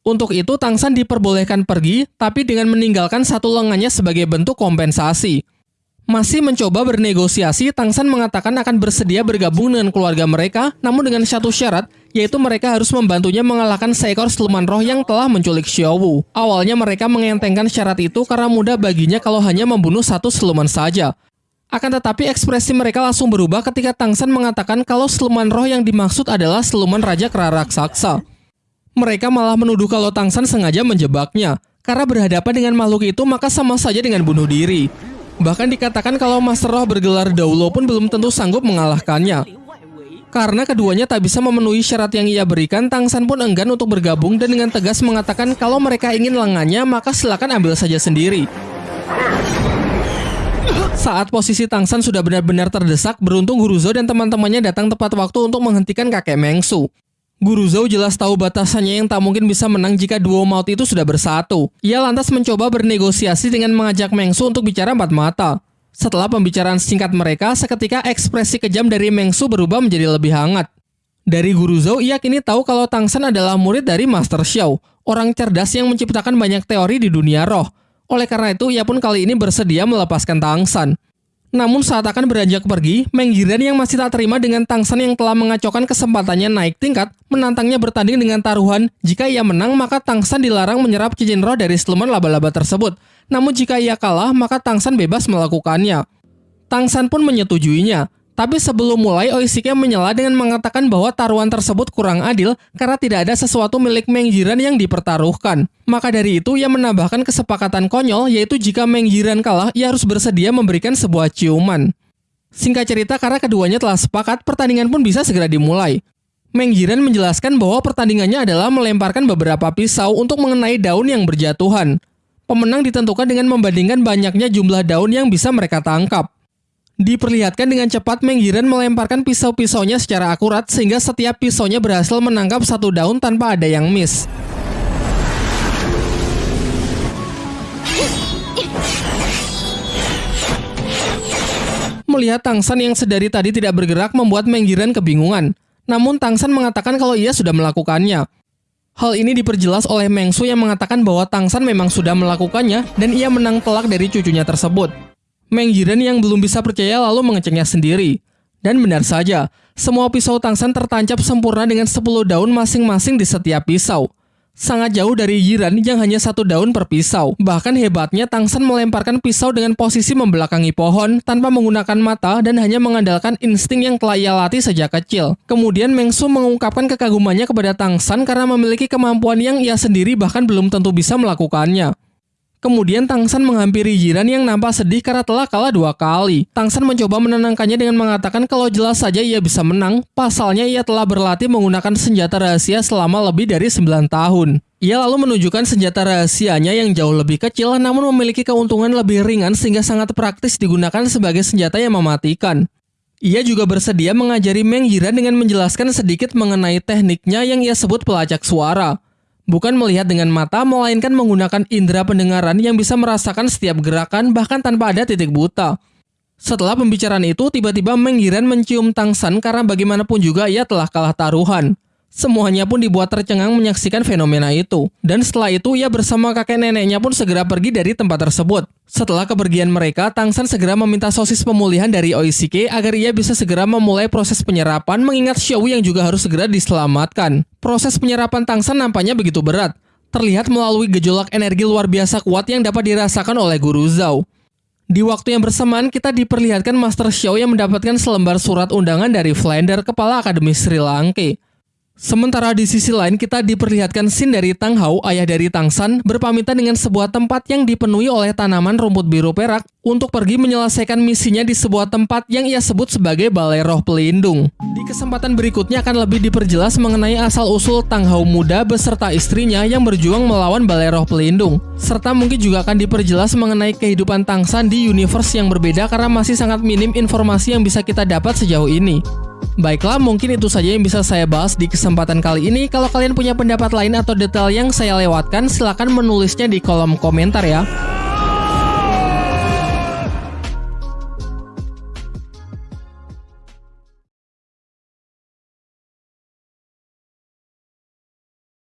Untuk itu, Tangsan diperbolehkan pergi, tapi dengan meninggalkan satu lengannya sebagai bentuk kompensasi. Masih mencoba bernegosiasi, Tangsan mengatakan akan bersedia bergabung dengan keluarga mereka, namun dengan satu syarat, yaitu mereka harus membantunya mengalahkan seekor siluman roh yang telah menculik Xiaowu. Awalnya mereka mengentengkan syarat itu karena mudah baginya kalau hanya membunuh satu siluman saja. Akan tetapi ekspresi mereka langsung berubah ketika Tangsan mengatakan kalau siluman roh yang dimaksud adalah siluman Raja Kera Raksasa. Mereka malah menuduh kalau Tangsan sengaja menjebaknya. Karena berhadapan dengan makhluk itu maka sama saja dengan bunuh diri. Bahkan dikatakan kalau Master Roh bergelar Daulo pun belum tentu sanggup mengalahkannya. Karena keduanya tak bisa memenuhi syarat yang ia berikan, Tangsan pun enggan untuk bergabung dan dengan tegas mengatakan kalau mereka ingin lengannya, maka silakan ambil saja sendiri. Saat posisi Tangsan sudah benar-benar terdesak, beruntung Guruzo dan teman-temannya datang tepat waktu untuk menghentikan kakek Mengsu. Guru Zhou jelas tahu batasannya yang tak mungkin bisa menang jika duo maut itu sudah bersatu. Ia lantas mencoba bernegosiasi dengan mengajak Mengsu untuk bicara empat mata. Setelah pembicaraan singkat mereka, seketika ekspresi kejam dari Mengsu berubah menjadi lebih hangat. Dari Guru Zhou, ia kini tahu kalau Tang Shen adalah murid dari Master Xiao, orang cerdas yang menciptakan banyak teori di dunia roh. Oleh karena itu, ia pun kali ini bersedia melepaskan Tang Shen. Namun saat akan beranjak pergi, Meng Yiren yang masih tak terima dengan Tangsan yang telah mengacaukan kesempatannya naik tingkat, menantangnya bertanding dengan taruhan. Jika ia menang, maka Tangsan dilarang menyerap cincin roh dari siluman laba-laba tersebut. Namun jika ia kalah, maka Tangsan bebas melakukannya. Tangsan pun menyetujuinya. Tapi sebelum mulai, Oishike menyela dengan mengatakan bahwa taruhan tersebut kurang adil karena tidak ada sesuatu milik Meng Jiran yang dipertaruhkan. Maka dari itu, ia menambahkan kesepakatan konyol, yaitu jika Meng Jiran kalah, ia harus bersedia memberikan sebuah ciuman. Singkat cerita, karena keduanya telah sepakat, pertandingan pun bisa segera dimulai. Meng Jiran menjelaskan bahwa pertandingannya adalah melemparkan beberapa pisau untuk mengenai daun yang berjatuhan. Pemenang ditentukan dengan membandingkan banyaknya jumlah daun yang bisa mereka tangkap. Diperlihatkan dengan cepat Menggiren melemparkan pisau-pisaunya secara akurat sehingga setiap pisaunya berhasil menangkap satu daun tanpa ada yang miss. Melihat Tangsan yang sedari tadi tidak bergerak membuat Menggiren kebingungan. Namun Tangsan mengatakan kalau ia sudah melakukannya. Hal ini diperjelas oleh Mengsu yang mengatakan bahwa Tangsan memang sudah melakukannya dan ia menang telak dari cucunya tersebut. Meng Jiren yang belum bisa percaya lalu mengeceknya sendiri. Dan benar saja, semua pisau Tangsan tertancap sempurna dengan 10 daun masing-masing di setiap pisau. Sangat jauh dari Yiran yang hanya satu daun per pisau. Bahkan hebatnya Tangsan melemparkan pisau dengan posisi membelakangi pohon tanpa menggunakan mata dan hanya mengandalkan insting yang telah ia latih sejak kecil. Kemudian Mengsu mengungkapkan kekagumannya kepada Tangsan karena memiliki kemampuan yang ia sendiri bahkan belum tentu bisa melakukannya. Kemudian Tangsan menghampiri Jiran yang nampak sedih karena telah kalah dua kali. Tangsan mencoba menenangkannya dengan mengatakan kalau jelas saja ia bisa menang, pasalnya ia telah berlatih menggunakan senjata rahasia selama lebih dari 9 tahun. Ia lalu menunjukkan senjata rahasianya yang jauh lebih kecil namun memiliki keuntungan lebih ringan sehingga sangat praktis digunakan sebagai senjata yang mematikan. Ia juga bersedia mengajari Meng Jiran dengan menjelaskan sedikit mengenai tekniknya yang ia sebut pelacak suara. Bukan melihat dengan mata, melainkan menggunakan indera pendengaran yang bisa merasakan setiap gerakan bahkan tanpa ada titik buta. Setelah pembicaraan itu, tiba-tiba Menggiran mencium Tangsan karena bagaimanapun juga ia telah kalah taruhan. Semuanya pun dibuat tercengang menyaksikan fenomena itu. Dan setelah itu ia bersama kakek neneknya pun segera pergi dari tempat tersebut. Setelah kepergian mereka, Tangsan segera meminta sosis pemulihan dari Oishike agar ia bisa segera memulai proses penyerapan mengingat Xiao yang juga harus segera diselamatkan. Proses penyerapan Tangsan nampaknya begitu berat. Terlihat melalui gejolak energi luar biasa kuat yang dapat dirasakan oleh Guru Zhao. Di waktu yang bersamaan, kita diperlihatkan Master Xiao yang mendapatkan selembar surat undangan dari Flander, kepala Akademi Sri Lanka. Sementara di sisi lain kita diperlihatkan scene dari Tang Hao, ayah dari Tang San, berpamitan dengan sebuah tempat yang dipenuhi oleh tanaman rumput biru perak untuk pergi menyelesaikan misinya di sebuah tempat yang ia sebut sebagai Balai Roh Pelindung. Di kesempatan berikutnya akan lebih diperjelas mengenai asal-usul Tang Hao muda beserta istrinya yang berjuang melawan Balai Roh Pelindung. Serta mungkin juga akan diperjelas mengenai kehidupan Tang San di universe yang berbeda karena masih sangat minim informasi yang bisa kita dapat sejauh ini. Baiklah, mungkin itu saja yang bisa saya bahas di kesempatan kali ini. Kalau kalian punya pendapat lain atau detail yang saya lewatkan, silahkan menulisnya di kolom komentar ya.